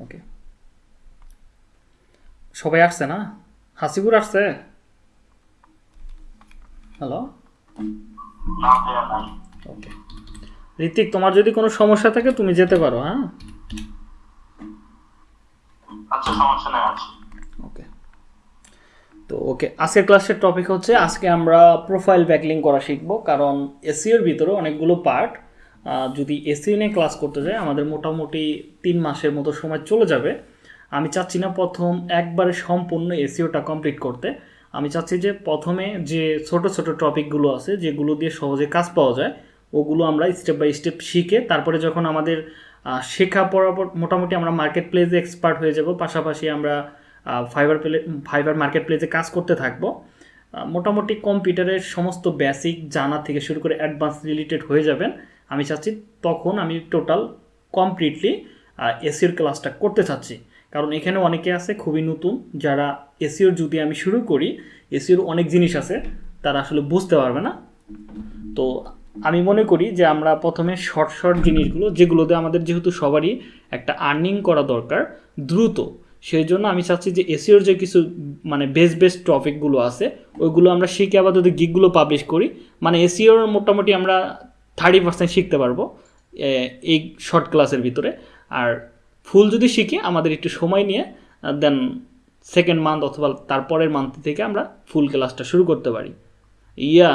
ওকে সবাই আসছে না? হাসিপুর আসছে? হ্যালো ওকে ঋতিক তোমার যদি কোনো সমস্যা থাকে তুমি যেতে পারো হ্যাঁ? আচ্ছা সমস্যা নাই ওকে তো ওকে আজকের ক্লাসের টপিক হচ্ছে আজকে আমরা প্রোফাইল ব্যাকলিং করা শিখব কারণ এসিওর ভিতরে অনেকগুলো পার্ট যদি এসিও নিয়ে ক্লাস করতে যাই আমাদের মোটামুটি তিন মাসের মতো সময় চলে যাবে। আমি চাচ্ছি না প্রথম একবারে সম্পূর্ণ এসিওটা কমপ্লিট করতে। আমি চাচ্ছি যে প্রথমে যে ছোট ছোট টপিকগুলো আছে, যেগুলো দিয়ে সহজে কাজ পাওয়া যায়, ওগুলো আমরা স্টেপ বাই স্টেপ শিখে তারপরে যখন আমাদের শেখা পড়ার পর মোটামুটি আমরা মার্কেট প্লেসে এক্সপার্ট হয়ে যাব, পাশাপাশি আমরা ফাইবার প্লে ফাইবার মার্কেট প্লেসে কাজ করতে থাকব। মোটামুটি কম্পিউটারের সমস্ত বেসিক জানা থেকে শুরু করে অ্যাডভান্স রিলেটেড হয়ে যাবেন। আমি চাচ্ছি তখন আমি টোটাল কমপ্লিটলি এসিওর ক্লাসটা করতে চাচ্ছি। কারণ এখানে অনেকে আছে খুবই নতুন, যারা এসিওর যদি আমি শুরু করি এসিওর অনেক জিনিস আছে, তারা আসলে বুঝতে পারবে না। তো আমি মনে করি যে আমরা প্রথমে শর্ট শর্ট জিনিসগুলো যেগুলোতে আমাদের যেহেতু সবারই একটা আর্নিং করা দরকার, দ্রুত। সেই জন্য আমি চাচ্ছি যে এসিওর যে কিছু মানে বেস্ট বেস্ট টপিকগুলো আছে, ওইগুলো আমরা শিখে আপাতত গিকগুলো পাবলিশ করি মানে এসিওর মোটামুটি আমরা থার্টি পার্সেন্ট শিখতে পারব এই শর্ট ক্লাসের ভিতরে। আর ফুল যদি শিখি আমাদের একটু সময় নিয়ে দেন সেকেন্ড মান্থ অথবা তারপরের মান্থ থেকে আমরা ফুল ক্লাসটা শুরু করতে পারি। ইয়া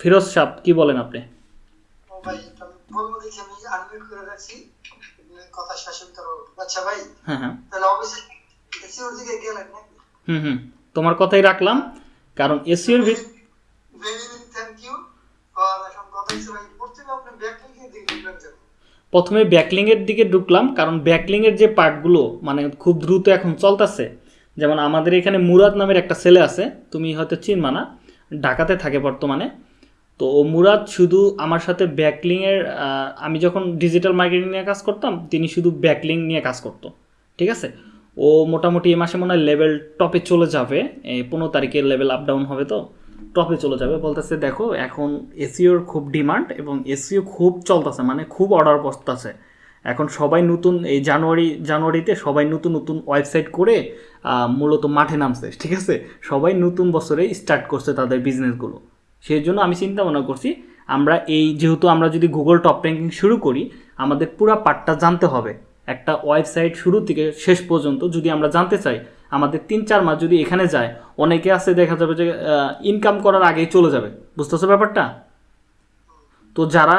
ফিরোজ সাহ কি বলেন আপনি? আচ্ছা হ্যাঁ হ্যাঁ। হুম হুম। তোমার কথাই রাখলাম কারণ এসিওর ভিত প্রথমে ব্যাকলিংয়ের দিকে ঢুকলাম, কারণ ব্যাকলিংয়ের যে পার্টগুলো মানে খুব দ্রুত এখন চলতেছে, যেমন আমাদের এখানে মুরাদ নামের একটা ছেলে আছে, তুমি হয়তো চিনবা না, ঢাকাতে থাকে বর্তমানে, তো ও মুরাদ শুধু আমার সাথে ব্যাকলিংয়ের আমি যখন ডিজিটাল মার্কেটিং নিয়ে কাজ করতাম, তিনি শুধু ব্যাকলিং নিয়ে কাজ করতো, ঠিক আছে? ও মোটামুটি এ মাসে মনে হয় লেভেল টপে চলে যাবে পনেরো তারিখের লেভেল আপ ডাউন হবে তো টপে চলে যাবে, বলতেছে, দেখো, এখন এসিওর খুব ডিমান্ড এবং এসিও খুব চলতেছে মানে খুব অর্ডার বসতেছে। এখন সবাই নতুন, এই জানুয়ারি, জানুয়ারিতে সবাই নতুন নতুন ওয়েবসাইট করে মূলত মাঠে নামছে, ঠিক আছে? সবাই নতুন বছরে স্টার্ট করছে তাদের বিজনেসগুলো। সেই জন্য আমি চিন্তা ভাবনা করছি, আমরা এই, যেহেতু আমরা যদি গুগল টপ র্যাঙ্কিং শুরু করি, আমাদের পুরো পার্টটা জানতে হবে। একটা ওয়েবসাইট শুরু থেকে শেষ পর্যন্ত যদি আমরা জানতে চাই আমাদের তিন চার মাস যদি এখানে যায় অনেকে আছে দেখা যাবে যে ইনকাম করার আগেই চলে যাবে। বুঝতেছো ব্যাপারটা? তো যারা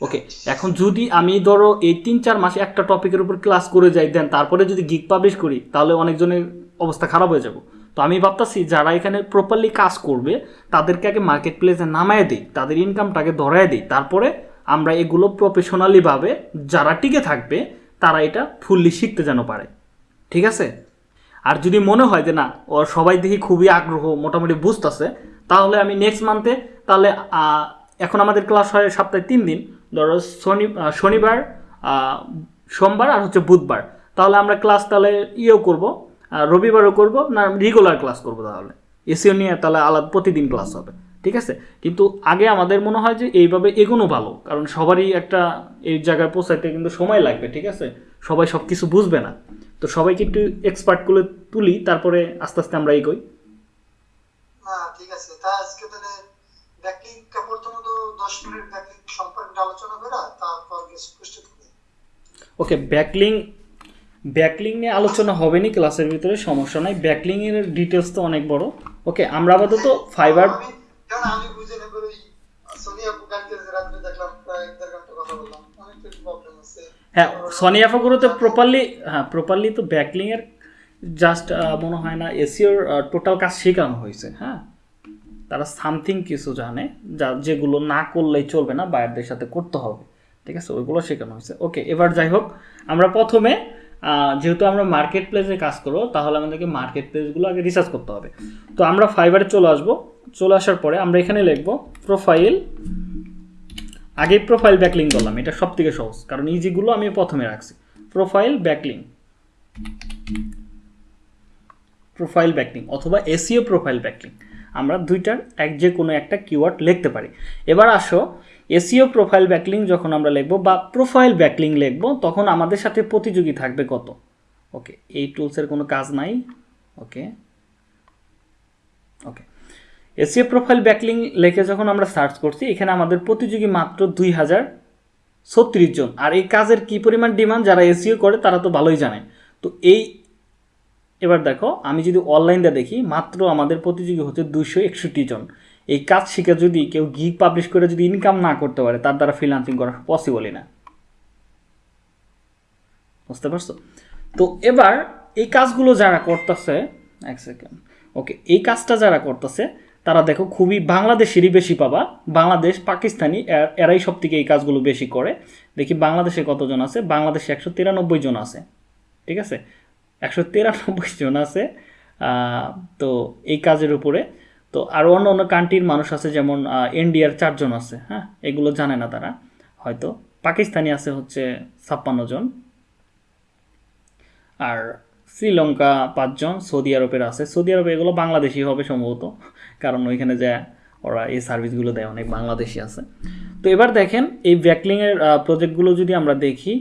ওকে এখন যদি আমি ধরো এই তিন চার মাসে একটা টপিকের উপর ক্লাস করে যাই দেন তারপরে যদি গিগ পাবলিশ করি তাহলে অনেকজনের অবস্থা খারাপ হয়ে যাব। তো আমি ভাবতাছি যারা এখানে প্রপারলি কাজ করবে তাদেরকে আগে মার্কেট প্লেসে নামায় দিই তাদের ইনকামটাকে ধরায় দিই। তারপরে আমরা এগুলো প্রফেশনালিভাবে যারা টিকে থাকবে তারা এটা ফুললি শিখতে যেন পারে। ঠিক আছে? আর যদি মনে হয় যে না ও সবাই দেখি খুবই আগ্রহ, মোটামুটি বুঝতেছে, তাহলে আমি নেক্সট মান্থে তাহলে এখন আমাদের ক্লাস হয় সপ্তাহে তিন দিন, ধরো শনি শনিবার সোমবার আর হচ্ছে বুধবার। তাহলে আমরা ক্লাস তাহলে ইয়েও করব রবিবারও করব না রেগুলার ক্লাস করব তাহলে। এসিও নিয়ে তাহলে আলাদা, প্রতিদিন ক্লাস হবে। ঠিক আছে? কিন্তু আগে আমাদের মনে হয় যে এইভাবে এগোনো ভালো। কারণ সবারই একটা এই জায়গায় পৌঁছাইতে কিন্তু সময় লাগবে ঠিক আছে? সবাই সব কিছু বুঝবে না। তো সবাইকে একটু এক্সপার্ট করে তুলি তারপরে আস্তে আস্তে আমরা এগোই। না ঠিক আছে। তা আজকে তাহলে ব্যাকলিং প্রথমত দশ মিনিট ব্যাকলিং সম্পর্কে আলোচনা করা তারপর প্রস্তুত করি। ওকে ব্যাকলিং ব্যাকলিং নিয়ে আলোচনা হবে নি ক্লাসের ভিতরে সমস্যা নাই। ব্যাকলিং এর ডিটেলস তো অনেক বড়। ওকে আমরা আপাতত ফাইবার কারণ আমি বুঝে সোনিয়া প্রবলেম আছে। হ্যাঁ সনি অ্যাফাগুলোতে প্রপারলি হ্যাঁ প্রপারলি তো ব্যাকলিং এর জাস্ট মনে হয় না এসিওর টোটাল কাজ শেখানো হয়েছে হ্যাঁ। তারা সামথিং কিছু জানে, যা, যেগুলো না করলেই চলবে না, বায়ারদের সাথে করতে হবে। ঠিক আছে? ওইগুলো শেখানো হয়েছে। ওকে এবার যাই হোক, আমরা প্রথমে যেহেতু আমরা মার্কেট প্লেসে কাজ করব, তাহলে আমাদেরকে মার্কেট প্লেসগুলো আগে রিসার্চ করতে হবে। তো আমরা ফাইবারে চলে আসব। চলে আসার পরে আমরা এখানে লিখব প্রোফাইল আগে প্রোফাইল ব্যাকলিং করলাম, এটা সব থেকে সহজ, কারণ ইজিগুলো আমি প্রথমে রাখছি। প্রোফাইল ব্যাকলিং প্রোফাইল ব্যাকলিং অথবা এসিও প্রোফাইল ব্যাকলিং আমরা দুইটার এক যে কোনো একটা কিওয়ার্ড লিখতে পারি। এবার আসো এসিও প্রোফাইল ব্যাকলিং যখন আমরা লিখব বা প্রোফাইল ব্যাকলিং লিখব, তখন আমাদের সাথে প্রতিযোগী থাকবে কত? ওকে এই টুলসের কোনো কাজ নাই। Okay okay SEO profile backlink লিখে যখন আমরা সার্চ করছি, এখানে আমাদের প্রতিযোগী মাত্র দুই হাজার ছত্রিশ জন। আর এই কাজের কি পরিমাণ ডিমান্ড যারা এসিও করে, তারা তো ভালোই জানে। তো এই, এবার দেখো, আমি যদি অনলাইনটা দেখি, মাত্র আমাদের প্রতিযোগী হচ্ছে দুশো একষট্টি জন। এই কাজ শিখে যদি কেউ গিগ পাবলিশ করে যদি ইনকাম না করতে পারে, তার দ্বারা ফ্রিলান্সিং করা পসিবলই না। বুঝতে পারছ? তো এবার এই কাজগুলো যারা করতেছে, এক সেকেন্ড ওকে এই কাজটা যারা করতেছে তারা দেখো খুবই বাংলাদেশেরই বেশি পাবা। বাংলাদেশ, পাকিস্তানি এরাই সব থেকে এই কাজগুলো বেশি করে। দেখি বাংলাদেশে কতজন আছে? বাংলাদেশে একশো তিরানব্বই জন আছে। ঠিক আছে? একশো তিরানব্বই জন আছে তো এই কাজের উপরে। তো আরও অন্য অন্য কান্ট্রির মানুষ আছে, যেমন ইন্ডিয়ার চারজন আছে হ্যাঁ? এগুলো জানে না তারা, হয়তো। পাকিস্তানি আছে হচ্ছে ছাপ্পান্ন জন। আর শ্রীলঙ্কা পাঁচজন, সৌদি আরবের আছে। সৌদি আরবে এগুলো বাংলাদেশি হবে সম্ভবত। কারণ ওইখানে যে ওরা এই সার্ভিসগুলো দেয়, অনেক বাংলাদেশি আছে। তো এবার দেখেন, এই ব্যাকলিংয়ের প্রজেক্টগুলো যদি আমরা দেখি,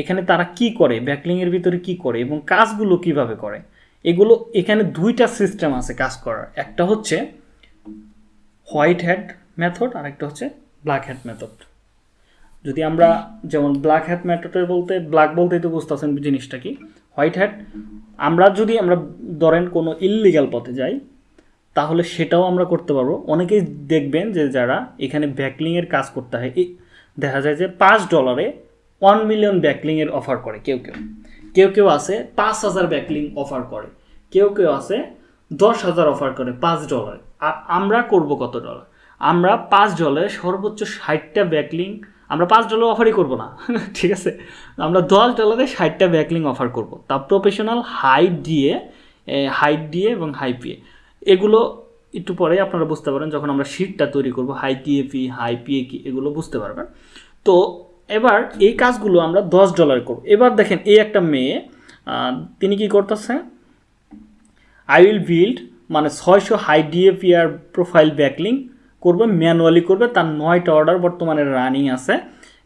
এখানে তারা কি করে? ব্যাকলিংয়ের ভিতরে কি করে? এবং কাজগুলো কীভাবে করে? এগুলো, এখানে দুইটা সিস্টেম আছে কাজ করার। একটা হচ্ছে হোয়াইট হ্যাট মেথড আর একটা হচ্ছে ব্ল্যাক হ্যাট মেথড যদি আমরা যেমন ব্ল্যাক হ্যাট মেথডের বলতে ব্ল্যাক বলতেই তো বুঝতে বুঝতেছেন জিনিসটা কি? হোয়াইট হ্যাট আমরা যদি, আমরা ধরেন কোনো ইললিগাল পথে যাই তাহলে সেটাও আমরা করতে পারব। অনেকেই দেখবেন যে যারা এখানে ব্যাকলিংয়ের কাজ করতে হয় দেখা যায় যে পাঁচ ডলারে ওয়ান মিলিয়ন ব্যাকলিংয়ের অফার করে কেউ কেউ। কেউ কেউ আছে পাঁচ হাজার ব্যাকলিং অফার করে, কেউ কেউ আছে দশ হাজার অফার করে পাঁচ ডলার আর আমরা করব কত ডলার আমরা পাঁচ ডলারে সর্বোচ্চ ষাটটা ব্যাকলিং আমরা পাঁচ ডলার অফারই করব না, ঠিক আছে? আমরা দশ ডলারে ষাটটা ব্যাকলিং অফার করব। তা প্রফেশনাল হাইট দিয়ে হাইট দিয়ে এবং হাই পিয়ে এগুলো একটু পরে আপনারা বুঝতে পারেন যখন আমরা শিটটা তৈরি করব হাই টিএপি হাই পিএ কি, এগুলো বুঝতে পারবেন। তো এবার এই কাজগুলো আমরা দশ ডলার করব। এবার দেখেন এই একটা মেয়ে তিনি কি করতেছে? আই উইল বিল্ড মানে ছয়শো হাই ডিএপিআর প্রোফাইল ব্যাকলিং করবে ম্যানুয়ালি করবে, তার নয়টা অর্ডার বর্তমানে রানিং আছে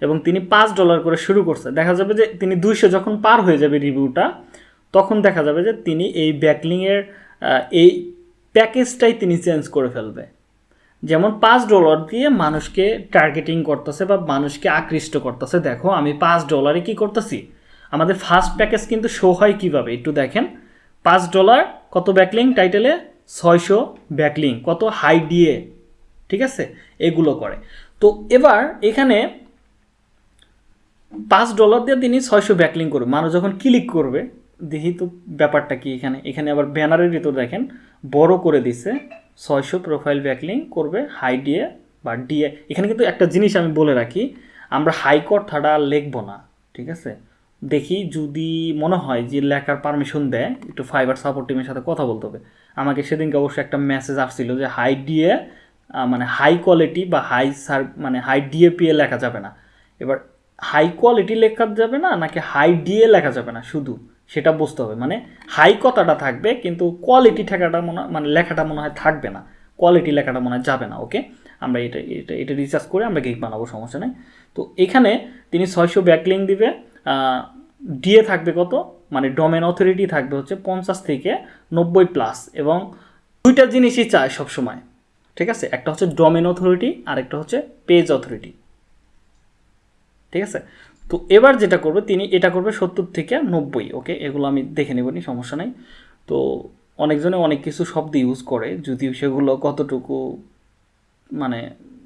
এবং তিনি পাঁচ ডলার করে শুরু করছে। দেখা যাবে যে তিনি দুইশো যখন পার হয়ে যাবে রিভিউটা তখন দেখা যাবে যে তিনি এই ব্যাকলিংয়ের এই প্যাকেজটাই তিনি চেঞ্জ করে ফেলবে। যেমন পাঁচ ডলার দিয়ে মানুষকে টার্গেটিং করতেছে বা মানুষকে আকৃষ্ট করতেছে, দেখো আমি পাঁচ ডলারে কি করতেছি? আমাদের ফার্স্ট প্যাকেজ কিন্তু শো হয় কীভাবে? একটু দেখেন। পাঁচ ডলার, কত ব্যাকলিং? টাইটেলে ছয়শো ব্যাকলিং, কত হাই ডিএ ঠিক আছে? এগুলো করে। তো এবার এখানে পাঁচ ডলার দিয়ে তিনি ছয়শো ব্যাকলিং করবে। মানুষ যখন ক্লিক করবে দেখি তো ব্যাপারটা কি এখানে? এখানে আবার ব্যানারের ভিতর দেখেন, বড় করে দিছে, ছয়শো প্রোফাইল ব্যাকলিং করবে হাই ডিএ বা ডিএ এখানে কিন্তু একটা জিনিস আমি বলে রাখি, আমরা হাই কথাটা লিখব না, ঠিক আছে? দেখি যদি মনে হয় যে লেখার পারমিশন দেয়, একটু ফাইবার সাপোর্ট টিমের সাথে কথা বলতে হবে। আমাকে সেদিনকে অবশ্যই একটা মেসেজ আসছিল যে হাই ডিএ মানে হাই কোয়ালিটি বা হাই সার মানে হাই ডিএপিএ লেখা যাবে না। এবার হাই কোয়ালিটি লেখা যাবে না, নাকি হাই ডিএ লেখা যাবে না, শুধু? সেটা বুঝতে হবে। মানে হাই কথাটা থাকবে, কিন্তু কোয়ালিটি ঠেকাটা মনে মানে লেখাটা মনে হয় থাকবে না। কোয়ালিটি লেখাটা মনে হয় যাবে না ওকে আমরা এটা এটা এটা রিচার্জ করে আমরা গেক বানাবো, সমস্যা নেই। তো এখানে তিনি ছয়শো ব্যাকলিং দিবে ডিএ থাকবে কত? মানে ডোমেন অথরিটি থাকবে হচ্ছে পঞ্চাশ থেকে নব্বই প্লাস এবং দুইটা জিনিসই চায় সবসময়, ঠিক আছে? একটা হচ্ছে ডোমেন অথরিটি আর একটা হচ্ছে পেজ অথরিটি ঠিক আছে? তো এবার যেটা করবে, তিনি এটা করবে সত্তর থেকে নব্বই, ওকে? এগুলো আমি দেখে নেব, নি, সমস্যা নেই। তো অনেকজনে অনেক কিছু শব্দ ইউজ করে, যদিও সেগুলো কতটুকু মানে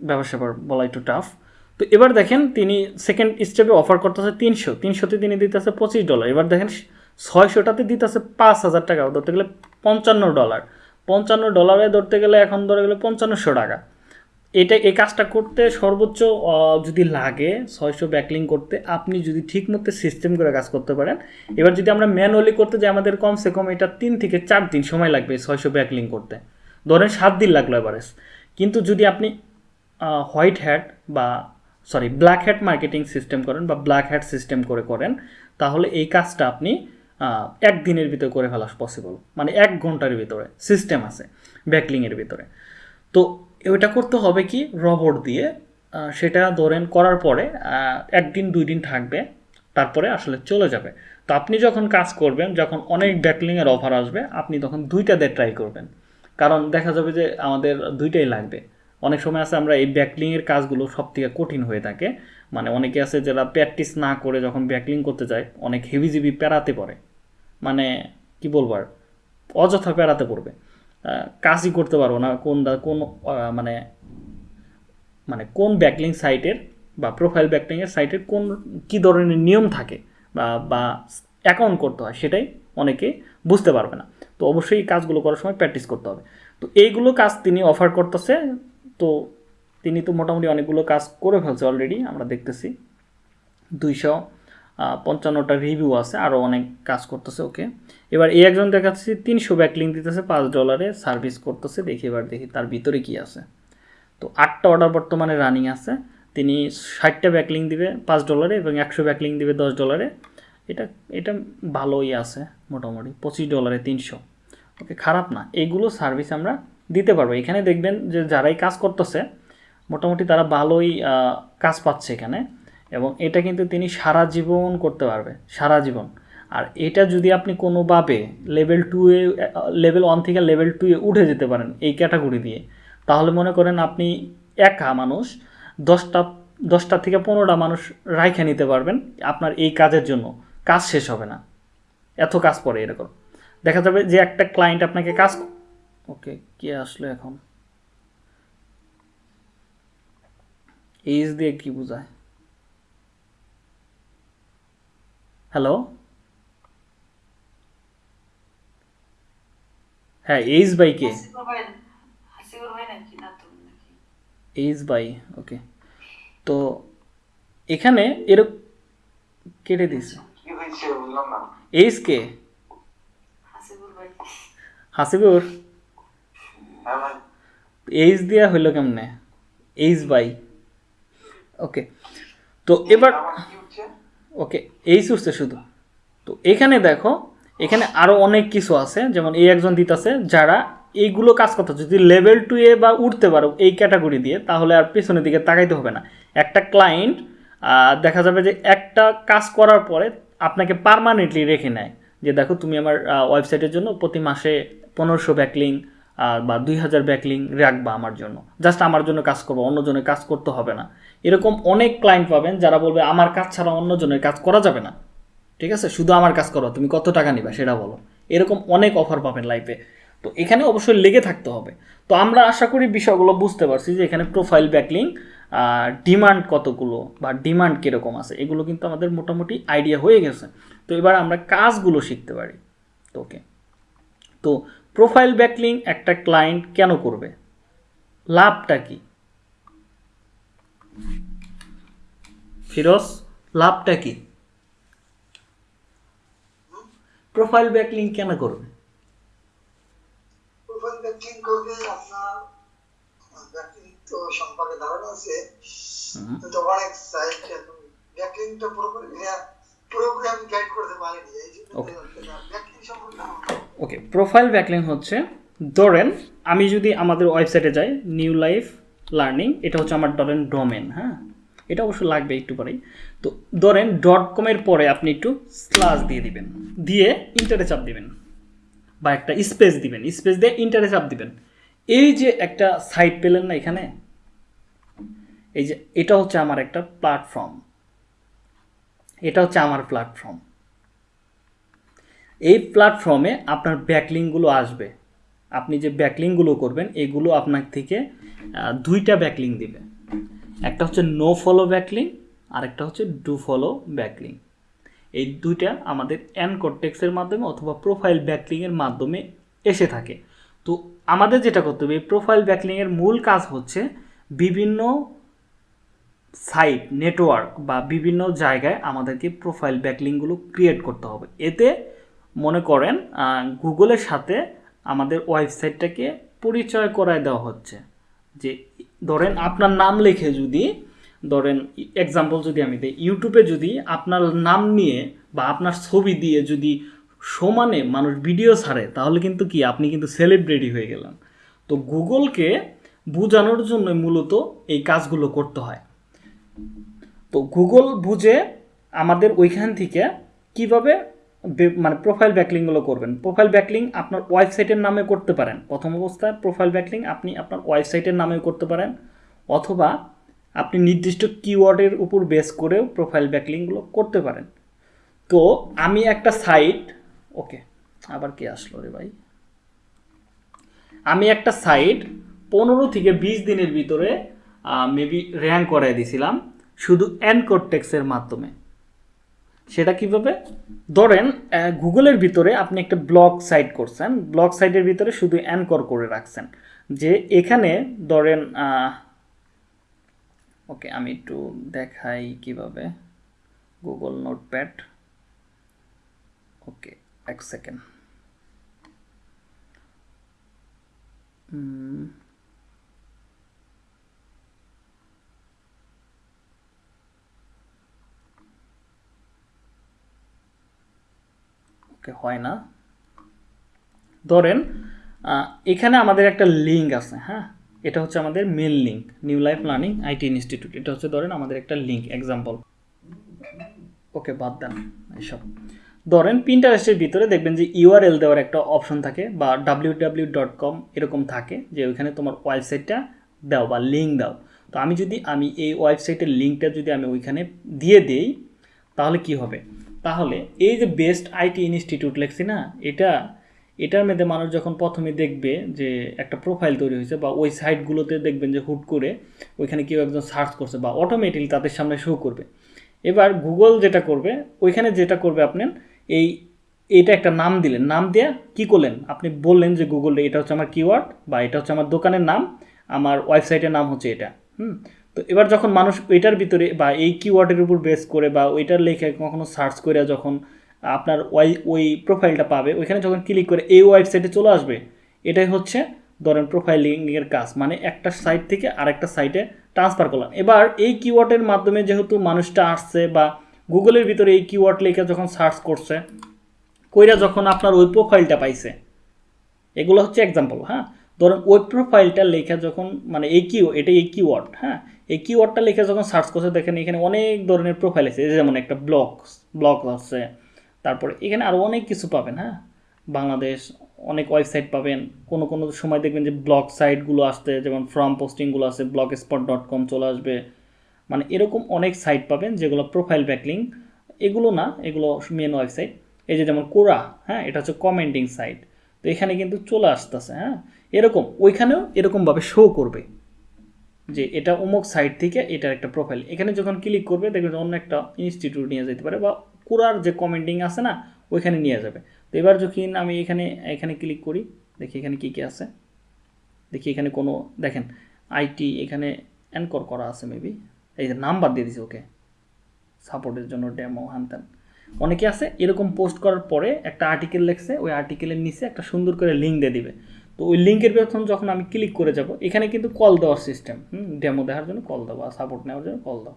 ব্যবসা বলা একটু টাফ তো এবার দেখেন, তিনি সেকেন্ড স্টেপে অফার করতেছে তিনশো, তিনশোতে তিনি দিতেছে পঁচিশ ডলার এবার দেখেন, ছয়শোটাতে দিতেছে পাঁচ হাজার টাকা, ধরতে গেলে পঞ্চান্ন ডলার পঞ্চান্ন ডলারে ধরতে গেলে এখন ধরে গেলে পঞ্চান্নশো টাকা। এটা, এই কাজটা করতে সর্বোচ্চ যদি লাগে, ছয়শো ব্যাকলিং করতে, আপনি যদি ঠিক মতো সিস্টেম করে কাজ করতে পারেন, এবার যদি আমরা ম্যানুয়ালি করতে যাই, আমাদের কমসে কম এটা তিন থেকে চার দিন সময় লাগবে ছয়শো ব্যাকলিং করতে। ধরেন সাত দিন লাগল এভারেজ কিন্তু যদি আপনি হোয়াইট হ্যাট বা sorry black hat marketing system করেন বা ব্ল্যাক হ্যাট সিস্টেম করে করেন, তাহলে এই কাজটা আপনি এক দিনের ভিতরে করে ফেলা পসিবল মানে এক ঘণ্টার ভিতরে সিস্টেম আছে ব্যাকলিংয়ের ভিতরে। তো ওইটা করতে হবে কি? রবট দিয়ে। সেটা ধরেন করার পরে একদিন, দুই দিন থাকবে, তারপরে আসলে চলে যাবে। তো আপনি যখন কাজ করবেন, যখন অনেক ব্যাকলিংয়ের অফার আসবে, আপনি তখন দুইটা দিয়ে ট্রাই করবেন। কারণ দেখা যাবে যে আমাদের দুইটাই লাগবে। অনেক সময় আছে আমরা এই ব্যাকলিংয়ের কাজগুলো সব থেকে কঠিন হয়ে থাকে। মানে অনেকে আছে যারা প্র্যাকটিস না করে যখন ব্যাকলিং করতে যায়, অনেক হেভিজিবি প্যারাতে পড়ে। মানে কি বলব আর? অযথা প্যারাতে পড়বে। কাজই করতে পারব না। কোন কোন মানে মানে কোন ব্যাকলিং সাইটের বা প্রোফাইল ব্যাকলিংয়ের সাইটের কোন কী ধরনের নিয়ম থাকে বা বা অ্যাকাউন্ট করতে হয় সেটাই অনেকে বুঝতে পারবে না। তো অবশ্যই এই কাজগুলো করার সময় প্র্যাকটিস করতে হবে। তো এইগুলো কাজ তিনি অফার করতেছে। তো তিনি তো মোটামুটি অনেকগুলো কাজ করে ফেলছে অলরেডি আমরা দেখতেছি। দুইশো পঞ্চান্নটা রিভিউ আছে আরও অনেক কাজ করতেছে ওকে এবার এই একজন দেখাচ্ছি তিনশো ব্যাকলিং দিতেছে, পাঁচ ডলারে সার্ভিস করতেছে, দেখি এবার দেখি তার ভিতরে কি আছে। তো আটটা অর্ডার বর্তমানে রানিং আছে, তিনি ষাটটা ব্যাকলিং দিবে পাঁচ ডলারে এবং একশো ব্যাকলিং দিবে দশ ডলারে এটা এটা ভালোই আছে মোটামুটি, পঁচিশ ডলারে তিনশো। ওকে খারাপ না এইগুলো সার্ভিস আমরা দিতে পারব। এখানে দেখবেন যে যারাই কাজ করতেছে, মোটামুটি তারা ভালোই কাজ পাচ্ছে এখানে। এবং এটা কিন্তু তিনি সারা জীবন করতে পারবে, সারা জীবন। আর এটা যদি আপনি কোনোভাবে লেভেল টু এ লেভেল ওয়ান থেকে লেভেল টু এ উঠে যেতে পারেন এই ক্যাটাগরি দিয়ে, তাহলে মনে করেন আপনি একা মানুষ, দশটা দশটা থেকে পনেরোটা মানুষ রাইখে নিতে পারবেন আপনার এই কাজের জন্য। কাজ শেষ হবে না। এত কাজ পড়ে এরকম। দেখা যাবে যে একটা ক্লায়েন্ট আপনাকে কাজ ওকে, কে আসলো এখন? এইচ দিয়ে কি বোঝায়? হ্যালো হ্যাঁ H by K H by okay তো এখানে এরকম কেটে দিয়েছে। এইচ কে হাসিবুর ভাই। হাসিবুর? হ্যাঁ এইচ দেওয়া হইল কেমনে? এইচ বাই ওকে তো এবার ওকে, এই উঠছে শুধু। তো এখানে দেখো, এখানে আরও অনেক কিছু আছে, যেমন এই একজন দিতেছে যারা এইগুলো কাজ করতে। যদি লেভেল টু এ বা উঠতে পারো এই ক্যাটাগরি দিয়ে, তাহলে আর পেছনের দিকে তাকাইতে হবে না। একটা ক্লায়েন্ট দেখা যাবে যে একটা কাজ করার পরে আপনাকে পারমানেন্টলি রেখে নেয় যে দেখো তুমি আমার ওয়েবসাইটের জন্য প্রতি মাসে পনেরোশো ব্যাকলিং বা দুই হাজার ব্যাকলিং রাখবা আমার জন্য। জাস্ট আমার জন্য কাজ করব, অন্যজনের কাজ করতে হবে না। এরকম অনেক ক্লায়েন্ট পাবেন যারা বলবে, আমার কাজ ছাড়া অন্যজনের কাজ করা যাবে না। ঠিক আছে? শুধু আমার কাজ করো, তুমি কত টাকা নিবা? সেটা বলো। এরকম অনেক অফার পাবেন লাইফে তো এখানে অবশ্যই লেগে থাকতে হবে। তো আমরা আশা করি বিষয়গুলো বুঝতে পারছি যে এখানে প্রোফাইল ব্যাকলিং ডিমান্ড কতগুলো বা ডিমান্ড কীরকম আছে, এগুলো কিন্তু আমাদের মোটামুটি আইডিয়া হয়ে গেছে। তো এবার আমরা কাজগুলো শিখতে পারি। তো ওকে তো প্রোফাইল ব্যাকলিং একটা ক্লায়েন্ট কেন করবে? লাভটা কি? ফিরোজ লাভটা কি? প্রোফাইল ব্যাকলিং কেন করবে? প্রোফাইল ব্যাকলিং করবে আপনার ব্যাকলিং তো সম্পর্কে ধারণা আছে। কিন্তু অনেক সাইট ব্যাকলিংটা পুরোপুরি পুরোপুরি আমি গাইড করতে পারিনি। এই জন্য ব্যাকলিং সম্পর্কে ওকে প্রোফাইল ব্যাকলিং হচ্ছে ধরেন আমি যদি আমাদের ওয়েবসাইটে যাই নিউ লাইফ লার্নিং এটা হচ্ছে আমার ধরেন ডোমেন হ্যাঁ? এটা অবশ্য লাগবে একটু পরেই। তো ধরেন ডট কমের পরে আপনি একটু স্লাস দিয়ে দিবেন। দিয়ে ইন্টারে চাপ দিবেন। বা একটা স্পেস দিবেন। স্পেস দিয়ে ইন্টারে চাপ দিবেন। এই যে একটা সাইট পেলেন না এখানে? এই যে এটা হচ্ছে আমার একটা প্ল্যাটফর্ম এটা হচ্ছে আমার প্ল্যাটফর্ম এই প্ল্যাটফর্মে আপনার ব্যাকলিংগুলো আসবে। আপনি যে ব্যাকলিংগুলো করবেন, এগুলো আপনার থেকে দুইটা ব্যাকলিং দিবে। একটা হচ্ছে নো ফলো ব্যাকলিং আর একটা হচ্ছে ডু ফলো ব্যাকলিং এই দুইটা আমাদের অ্যানকটেক্সের মাধ্যমে অথবা প্রোফাইল ব্যাকলিংয়ের মাধ্যমে এসে থাকে। তো আমাদের যেটা করতে হবে, এই প্রোফাইল ব্যাকলিংয়ের মূল কাজ হচ্ছে বিভিন্ন সাইট নেটওয়ার্ক বা বিভিন্ন জায়গায় আমাদেরকে প্রোফাইল ব্যাকলিংগুলো ক্রিয়েট করতে হবে। এতে মনে করেন গুগলের সাথে আমাদের ওয়েবসাইটটাকে পরিচয় করায় দেওয়া হচ্ছে। যে ধরেন আপনার নাম লিখে যদি, ধরেন এক্সাম্পল যদি আমি দিই ইউটিউবে যদি আপনার নাম নিয়ে বা আপনার ছবি দিয়ে যদি সমানে মানুষ ভিডিও ছাড়ে, তাহলে কিন্তু কি, আপনি কিন্তু সেলিব্রিটি হয়ে গেলেন। তো গুগলকে বোঝানোর জন্য মূলত এই কাজগুলো করতে হয়। তো গুগল বুঝে আমাদের ওইখান থেকে কীভাবে মানে প্রোফাইল ব্যাকলিংগুলো করবেন। প্রোফাইল ব্যাকলিং আপনার ওয়েবসাইটের নামে করতে পারেন। প্রথম অবস্থায় প্রোফাইল ব্যাকলিং আপনি আপনার ওয়েবসাইটের নামেও করতে পারেন। অথবা আপনি নির্দিষ্ট কিওয়ার্ডের উপর বেস করেও প্রোফাইল ব্যাকলিংগুলো করতে পারেন। তো আমি একটা সাইট ওকে আবার কে আসলো রে ভাই? আমি একটা সাইট পনেরো থেকে বিশ দিনের ভিতরে মেবি র্যাঙ্ক করাই দিয়েছিলাম শুধু অ্যানকোর টেক্সের মাধ্যমে। সেটা কীভাবে? ধরেন গুগলের ভিতরে আপনি একটা ব্লগ সাইট করছেন। ব্লগ সাইটের ভিতরে শুধু অ্যানকর করে রাখছেন। যে এখানে ধরেন ওকে, আমি একটু দেখাই কীভাবে। Google notepad. ওকে, এক সেকেন্ড। ওকে হয় না। ধরেন এখানে আমাদের একটা লিঙ্ক আছে হ্যাঁ? এটা হচ্ছে আমাদের main link New Life Learning IT Institute এটা হচ্ছে ধরেন আমাদের একটা লিঙ্ক এক্সাম্পল ওকে, বাদ দেন এসব ধরেন পিন্টারেস্টের ভিতরে দেখবেন যে ইউআরএল দেওয়ার একটা অপশন থাকে বা ডাব্লিউ ডাব্লিউ ডট কম এরকম থাকে যে ওইখানে তোমার ওয়েবসাইটটা দাও বা লিঙ্ক দাও। তো আমি যদি, আমি এই ওয়েবসাইটের লিঙ্কটা যদি আমি ওইখানে দিয়ে দিই, তাহলে কি হবে? তাহলে এই যে বেস্ট আইটি ইনস্টিটিউট লেখছি না, এটা, এটার মধ্যে মানুষ যখন প্রথমে দেখবে যে একটা প্রোফাইল তৈরি হয়েছে বা ওই সাইটগুলোতে দেখবেন যে হুট করে ওইখানে কেউ একজন সার্চ করছে বা অটোমেটিকলি তাদের সামনে শো করবে। এবার গুগল যেটা করবে, ওইখানে যেটা করবে আপনার এই, এটা একটা নাম দিলেন। নাম দিয়ে কি করলেন? আপনি বললেন যে গুগল এটা হচ্ছে আমার কিওয়ার্ড বা এটা হচ্ছে আমার দোকানের নাম, আমার ওয়েবসাইটের নাম হচ্ছে এটা। হুম? তো এবার যখন মানুষ ওইটার ভিতরে বা এই কিওয়ার্ডের উপর বেস করে বা ওইটার লেখে কখনো সার্চ করে যখন আপনার ওই ওই প্রোফাইলটা পাবে, ওইখানে যখন ক্লিক করে এই ওয়েবসাইটে চলে আসবে, এটাই হচ্ছে ধরেন প্রোফাইলিংয়ের কাজ। মানে একটা সাইট থেকে আরেকটা সাইটে ট্রান্সফার করলাম। এবার এই কিওয়ার্ডের মাধ্যমে যেহেতু মানুষটা আসছে বা গুগলের ভিতরে এই কিওয়ার্ড লিখে যখন সার্চ করছে, কইরা যখন আপনার ওই প্রোফাইলটা পাইছে, এগুলো হচ্ছে এক্সাম্পল হ্যাঁ? ধরুন ওই প্রোফাইলটা লেখা যখন মানে এই কিউ এটা এই কিওয়ার্ড হ্যাঁ? এই কিওয়ার্ডটা লেখা যখন সার্চ করছে, দেখেন এখানে অনেক ধরনের প্রোফাইল আছে। যেমন একটা ব্লগ ব্লগ আছে, তারপরে এখানে আরও অনেক কিছু পাবেন হ্যাঁ? বাংলাদেশ, অনেক ওয়েবসাইট পাবেন। কোনো কোনো সময় দেখবেন যে ব্লগ সাইটগুলো আসতে যেমন ফ্রম পোস্টিংগুলো আছে ব্লগ স্পট ডট কম চলে আসবে। মানে এরকম অনেক সাইট পাবেন যেগুলো প্রোফাইল ব্যাকলিং এগুলো না, এগুলো মেন ওয়েবসাইট এই যে যেমন কোরা হ্যাঁ? এটা হচ্ছে কমেন্টিং সাইট তো এখানে কিন্তু চলে আসতেছে হ্যাঁ? এরকম, ওইখানেও এরকমভাবে শো করবে। যে এটা অমুক সাইট থেকে এটার একটা প্রোফাইল এখানে যখন ক্লিক করবে, দেখবে অন্য একটা ইনস্টিটিউট নিয়ে যেতে পারে বা কোরার যে কমেন্টিং আছে না, ওইখানে নিয়ে যাবে। তো এবার যখন আমি এখানে এখানে ক্লিক করি, দেখি এখানে কী কী আছে। দেখি এখানে কোনো, দেখেন আইটি এখানে অ্যানকর করা আছে মেবি এই যে নাম্বার দিয়ে দিছে ওকে সাপোর্টের জন্য ডেমো হ্যান অনেকে আছে, এরকম পোস্ট করার পরে একটা আর্টিকেল লেখছে, ওই আর্টিকেলের নিচে একটা সুন্দর করে লিঙ্ক দিয়ে দিবে। তো ওই লিঙ্কের পেছন যখন আমি ক্লিক করে যাব, এখানে কিন্তু কল দেওয়ার সিস্টেম ডেমো দেওয়ার জন্য কল দাও বা সাপোর্ট নেওয়ার জন্য কল দাও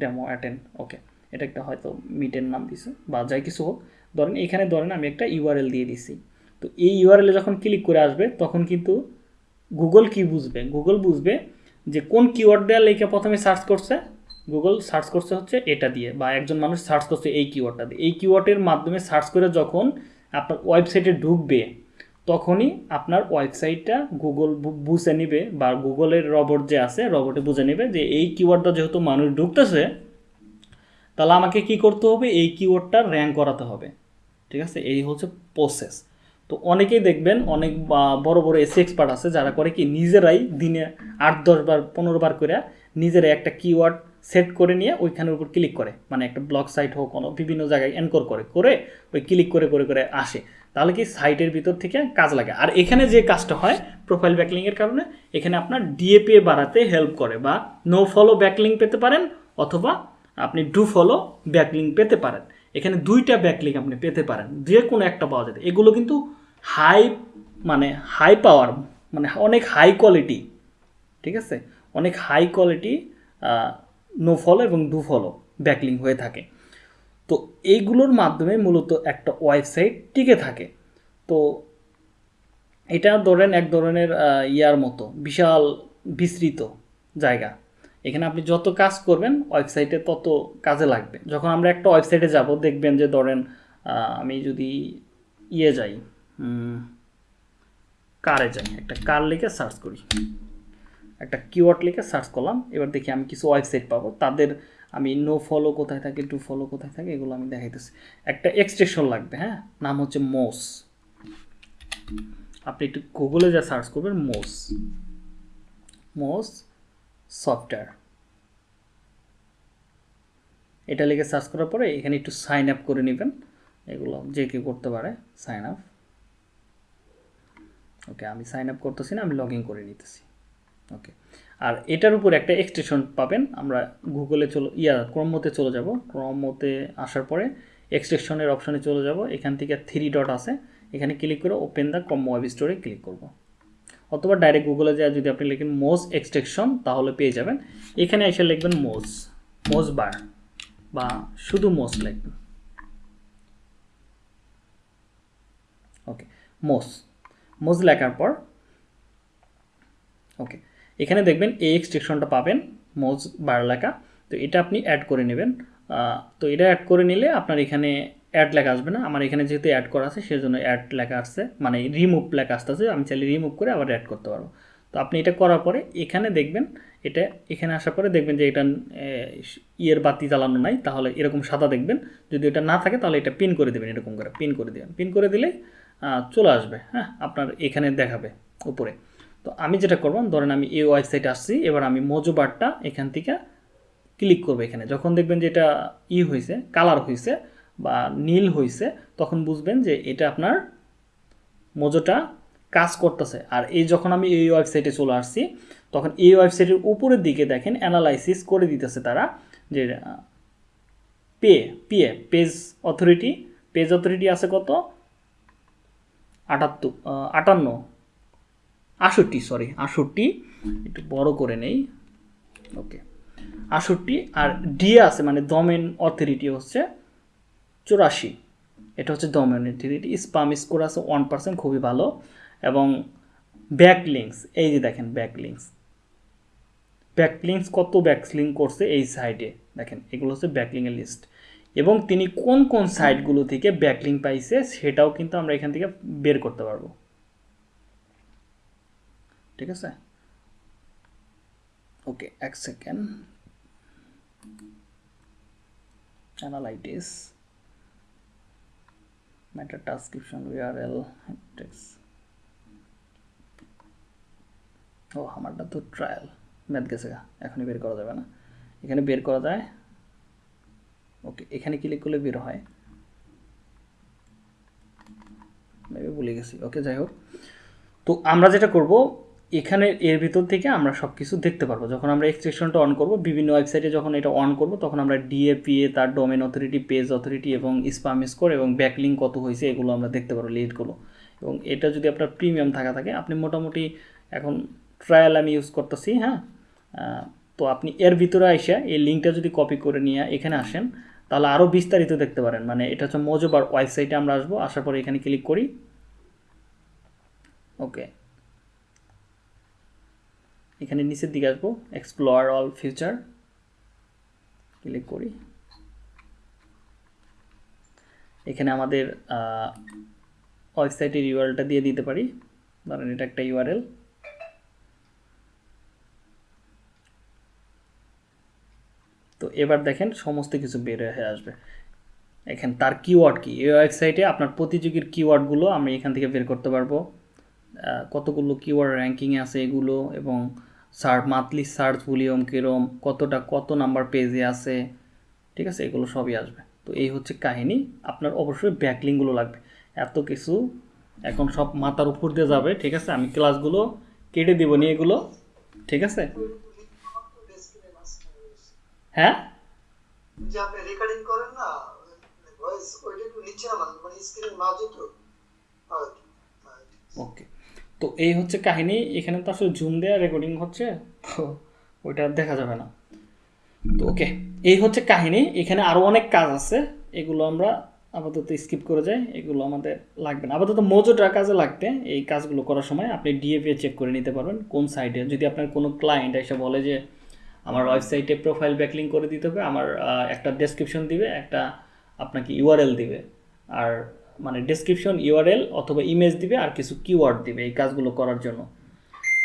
ডেমো অ্যাটেন্ড ওকে এটা একটা হয়তো মিটের নাম দিছে, বা যাই কিছু হোক, ধরেন এখানে ধরেন আমি একটা ইউআরএল দিয়ে দিছি, তো এই ইউআরএলে যখন ক্লিক করে আসবে, তখন কিন্তু গুগল কি বুঝবে? গুগল বুঝবে যে কোন কিওয়ার্ড দেওয়া লেখা প্রথমে সার্চ করছে গুগল সার্চ করছে হচ্ছে এটা দিয়ে, বা একজন মানুষ সার্চ করছে এই কিওয়ার্ডটা দিয়ে, এই কিওয়ার্ডের মাধ্যমে সার্চ করে যখন আপনার ওয়েবসাইটে ঢুকবে তখনই আপনার ওয়েবসাইটটা গুগল বুঝে নেবে বা গুগলের রবট যে আছে, রবটে বুঝে নেবে যে এই কিওয়ার্ডটা যেহেতু মানুষ ঢুকতেছে, তাহলে আমাকে কি করতে হবে? এই কিওয়ার্ডটা র্যাঙ্ক করাতে হবে। ঠিক আছে? এই হচ্ছে প্রসেস তো অনেকেই দেখবেন, অনেক বড় বড় এসি এক্সপার্ট আছে, যারা করে কি নিজেরাই দিনে আট, দশ বার, পনেরো বার করে নিজেরাই একটা কিওয়ার্ড সেট করে নিয়ে ওইখানের উপর ক্লিক করে। মানে একটা ব্লগ সাইট হোক, কোনো বিভিন্ন জায়গায় এনকোর করে করে ওই ক্লিক করে করে করে আসে। তাহলে কি সাইটের ভিতর থেকে কাজ লাগে। আর এখানে যে কাজটা হয় প্রোফাইল ব্যাকলিংয়ের কারণে, এখানে আপনার ডিএপিএ বাড়াতে হেল্প করে বা নো ফলো ব্যাকলিং পেতে পারেন অথবা আপনি ডু ফলো ব্যাকলিং পেতে পারেন। এখানে দুইটা ব্যাকলিং আপনি পেতে পারেন, যে কোনো একটা পাওয়া যাবে এগুলো কিন্তু হাই মানে হাই পাওয়ার মানে অনেক হাই কোয়ালিটি ঠিক আছে? অনেক হাই কোয়ালিটি নো ফলো এবং ডু ফলো ব্যাকলিং হয়ে থাকে। তো এইগুলোর মাধ্যমে মূলত একটা ওয়েবসাইট টিকে থাকে। তো এটা ধরেন এক ধরনের ইয়ার মতো, বিশাল বিস্তৃত জায়গা। এখানে আপনি যত কাজ করবেন, ওয়েবসাইটে তত কাজে লাগবে। যখন আমরা একটা ওয়েবসাইটে যাব, দেখবেন যে ধরেন আমি যদি ইয়ে যাই কারে যাই, একটা কার লিখে সার্চ করি। একটা কিওয়ার্ড লিখে সার্চ করলাম, এবার দেখি আমি কিছু ওয়েবসাইট পাবো। তাদের আমি নো ফলো কোথায় থাকে টু ফলো কোথায় থাকে, এগুলো আমি দেখাইতেছি। একটা এক্সটেনশন লাগবে হ্যাঁ? নাম হচ্ছে মোস আপনি একটু গুগলে যা সার্চ করবেন মোস মোস সফটওয়্যার এটা লিখে সার্চ করার পরে এখানে একটু সাইন আপ করে নেবেন। এগুলো যে কেউ করতে পারে সাইন আপ ওকে আমি সাইন আপ করতেছি না, আমি লগ ইন করে নিতেছি। ওকে আর এটার উপর একটা এক্সটেনশন পাবেন। আমরা গুগলে চলো, ইয়া ক্রমতে চলে যাব। ক্রমতে আসার পরে এক্সটেনশনের অপশনে চলে যাব। এখান থেকে থ্রি ডট আছে। এখানে ক্লিক করে ওপেন দ্য ক্রম ওয়েব স্টোরে ক্লিক করব। অথবা ডাইরেক্ট গুগলে যায় যদি আপনি লিখেন মোজ এক্সটেনশন তাহলে পেয়ে যাবেন। এখানে এসে লিখবেন মোজ মোজ বার বা শুধু মোজ লিখবেন। ওকে মোজ মোজ লেখার পর ওকে এখানে দেখবেন এই এক্সটেনশনটা পাবেন, মোজ বার লেখা তো এটা আপনি অ্যাড করে নেবেন। তো এটা অ্যাড করে নিলে আপনার এখানে অ্যাড লেখা আসবে না। আমার এখানে যেহেতু অ্যাড করা আছে, সেজন্য অ্যাড লেখা আসছে। মানে রিমুভ লেখা আসতেছে। আমি চাইলে রিমুভ করে আবার অ্যাড করতে পারব। তো আপনি এটা করার পরে এখানে দেখবেন, এটা এখানে আসার পরে দেখবেন যে এটা ইয়ের বাতি জ্বালানো নাই। তাহলে এরকম সাদা দেখবেন। যদি এটা না থাকে, তাহলে এটা পিন করে দেবেন এরকম করে। পিন করে দেবেন। পিন করে দিলে চলে আসবে। হ্যাঁ আপনার এখানে দেখাবে উপরে। তো আমি যেটা করব, ধরেন আমি এই ওয়েবসাইটে আসছি, এবার আমি মোজো বারটা এখান থেকে ক্লিক করব এখানে। যখন দেখবেন যে এটা ই হয়েছে কালার হয়েছে বা নীল হয়েছে তখন বুঝবেন যে এটা আপনার মোজোটা কাজ করতেছে। আর এই যখন আমি এই ওয়েবসাইটে চলে আসছি, তখন এই ওয়েবসাইটের উপরের দিকে দেখেন অ্যানালাইসিস করে দিতেছে তারা যে pay PA page authority page authority আছে কত? আটাত্তর আটান্ন। আষট্টি সরি আষট্টি, একটু বড় করে নেই ওকে আষট্টি, আর ডিএ আছে মানে ডোমেন অথরিটি হচ্ছে চুরাশি, এটা হচ্ছে ডোমেন অথরিটি স্পাম স্কোর আছে ওয়ান পার্সেন্ট খুবই ভালো, এবং ব্যাক লিঙ্কস এই যে দেখেন ব্যাক লিঙ্কস ব্যাক কত ব্যাক লিঙ্ক করছে এই সাইডে দেখেন, এগুলো হচ্ছে ব্যাকলিংয়ের লিস্ট এবং তিনি কোন কোন সাইটগুলো থেকে ব্যাকলিং পাইছে সেটাও কিন্তু আমরা এখান থেকে বের করতে পারব। ঠিক আছে? ওকে এক second analytics meta transcription text ও, আমারটা তো ট্রায়াল ম্যাথ গেছে এখনই বের করা যাবে না। এখানে বের করা যায়। ওকে এখানে ক্লিক করলে বের হয়। ভুলে গেছি। ওকে যাই হোক। তো আমরা যেটা করব এখানে এর ভিতর থেকে আমরা সব কিছু দেখতে পারব। যখন আমরা এক্সটেনশনটা অন করব, বিভিন্ন ওয়েবসাইটে যখন এটা অন করব, তখন আমরা ডিএপিএ তার ডোমেন অথরিটি পেজ অথরিটি এবং স্পাম স্কোর এবং ব্যাকলিং কত হয়েছে এগুলো আমরা দেখতে পারব লিডগুলো এবং এটা যদি আপনার প্রিমিয়াম থাকা থাকে, আপনি মোটামুটি এখন ট্রায়াল আমি ইউজ করতেছি হ্যাঁ? তো আপনি এর ভিতরে আইসা এই লিঙ্কটা যদি কপি করে নিয়ে এখানে আসেন, তাহলে আরও বিস্তারিত দেখতে পারেন। মানে এটা হচ্ছে মজোবার ওয়েবসাইটে আমরা আসব, আসার পরে এখানে ক্লিক করি। ওকে এখানে নিচের দিকে আসব এক্সপ্লোর অল ফিউচার ক্লিক করি। এখানে আমাদের ওয়েবসাইটের ইউআরএলটা দিয়ে দিতে পারি। ধরেন এটা একটা ইউআরএল তো এবার দেখেন সমস্ত কিছু বের হয়ে আসবে। এখানে তার কিওয়ার্ড কি? এই ওয়েবসাইটে আপনার প্রতিযোগীর কিওয়ার্ডগুলো আমি এখান থেকে বের করতে পারব। কতগুলো কিওয়ার্ড র্যাঙ্কিংয়ে আছে এগুলো এবং সার্চ মান্থলি সার্চ ভলিউম কীরম কতটা কত নাম্বার পেজে আছে ঠিক আছে? এগুলো সবই আসবে। তো এই হচ্ছে কাহিনী। আপনার অবশ্যই ব্যাকলিংগুলো লাগবে। এত কিছু এখন সব মাথার উপর দিয়ে যাবে ঠিক আছে? আমি ক্লাসগুলো কেটে দিব নি এগুলো ঠিক আছে? হ্যাঁ? যে আপনি রেকর্ডিং করেন না ভয়েস ওইটা একটু নিচে নামান মানে স্ক্রিনের মাঝে তো। ওকে তো এই হচ্ছে কাহিনী, এখানে তো আসলে জুম দেওয়া রেকর্ডিং হচ্ছে, তো ওইটা দেখা যাবে না। তো ওকে, এই হচ্ছে কাহিনী, এখানে আরও অনেক কাজ আছে, এগুলো আমরা আপাতত স্কিপ করে যাই, এগুলো আমাদের লাগবে না। আপাতত মোজোটা কাজে লাগবে, এই কাজগুলো করার সময় আপনি ডিএপি চেক করে নিতে পারবেন, কোন সাইটে যদি আপনার কোনো ক্লায়েন্ট এসে বলে যে, আমার ওয়েবসাইটে প্রোফাইল ব্যাকলিং করে দিতে হবে, আমার একটা ডেসক্রিপশন দিবে, একটা আপনাকে ইউআরএল দিবে। আর মানে ডেসক্রিপশন ইউআরএল অথবা ইমেজ দিবে আর কিছু কিওয়ার্ড দিবে এই কাজগুলো করার জন্য।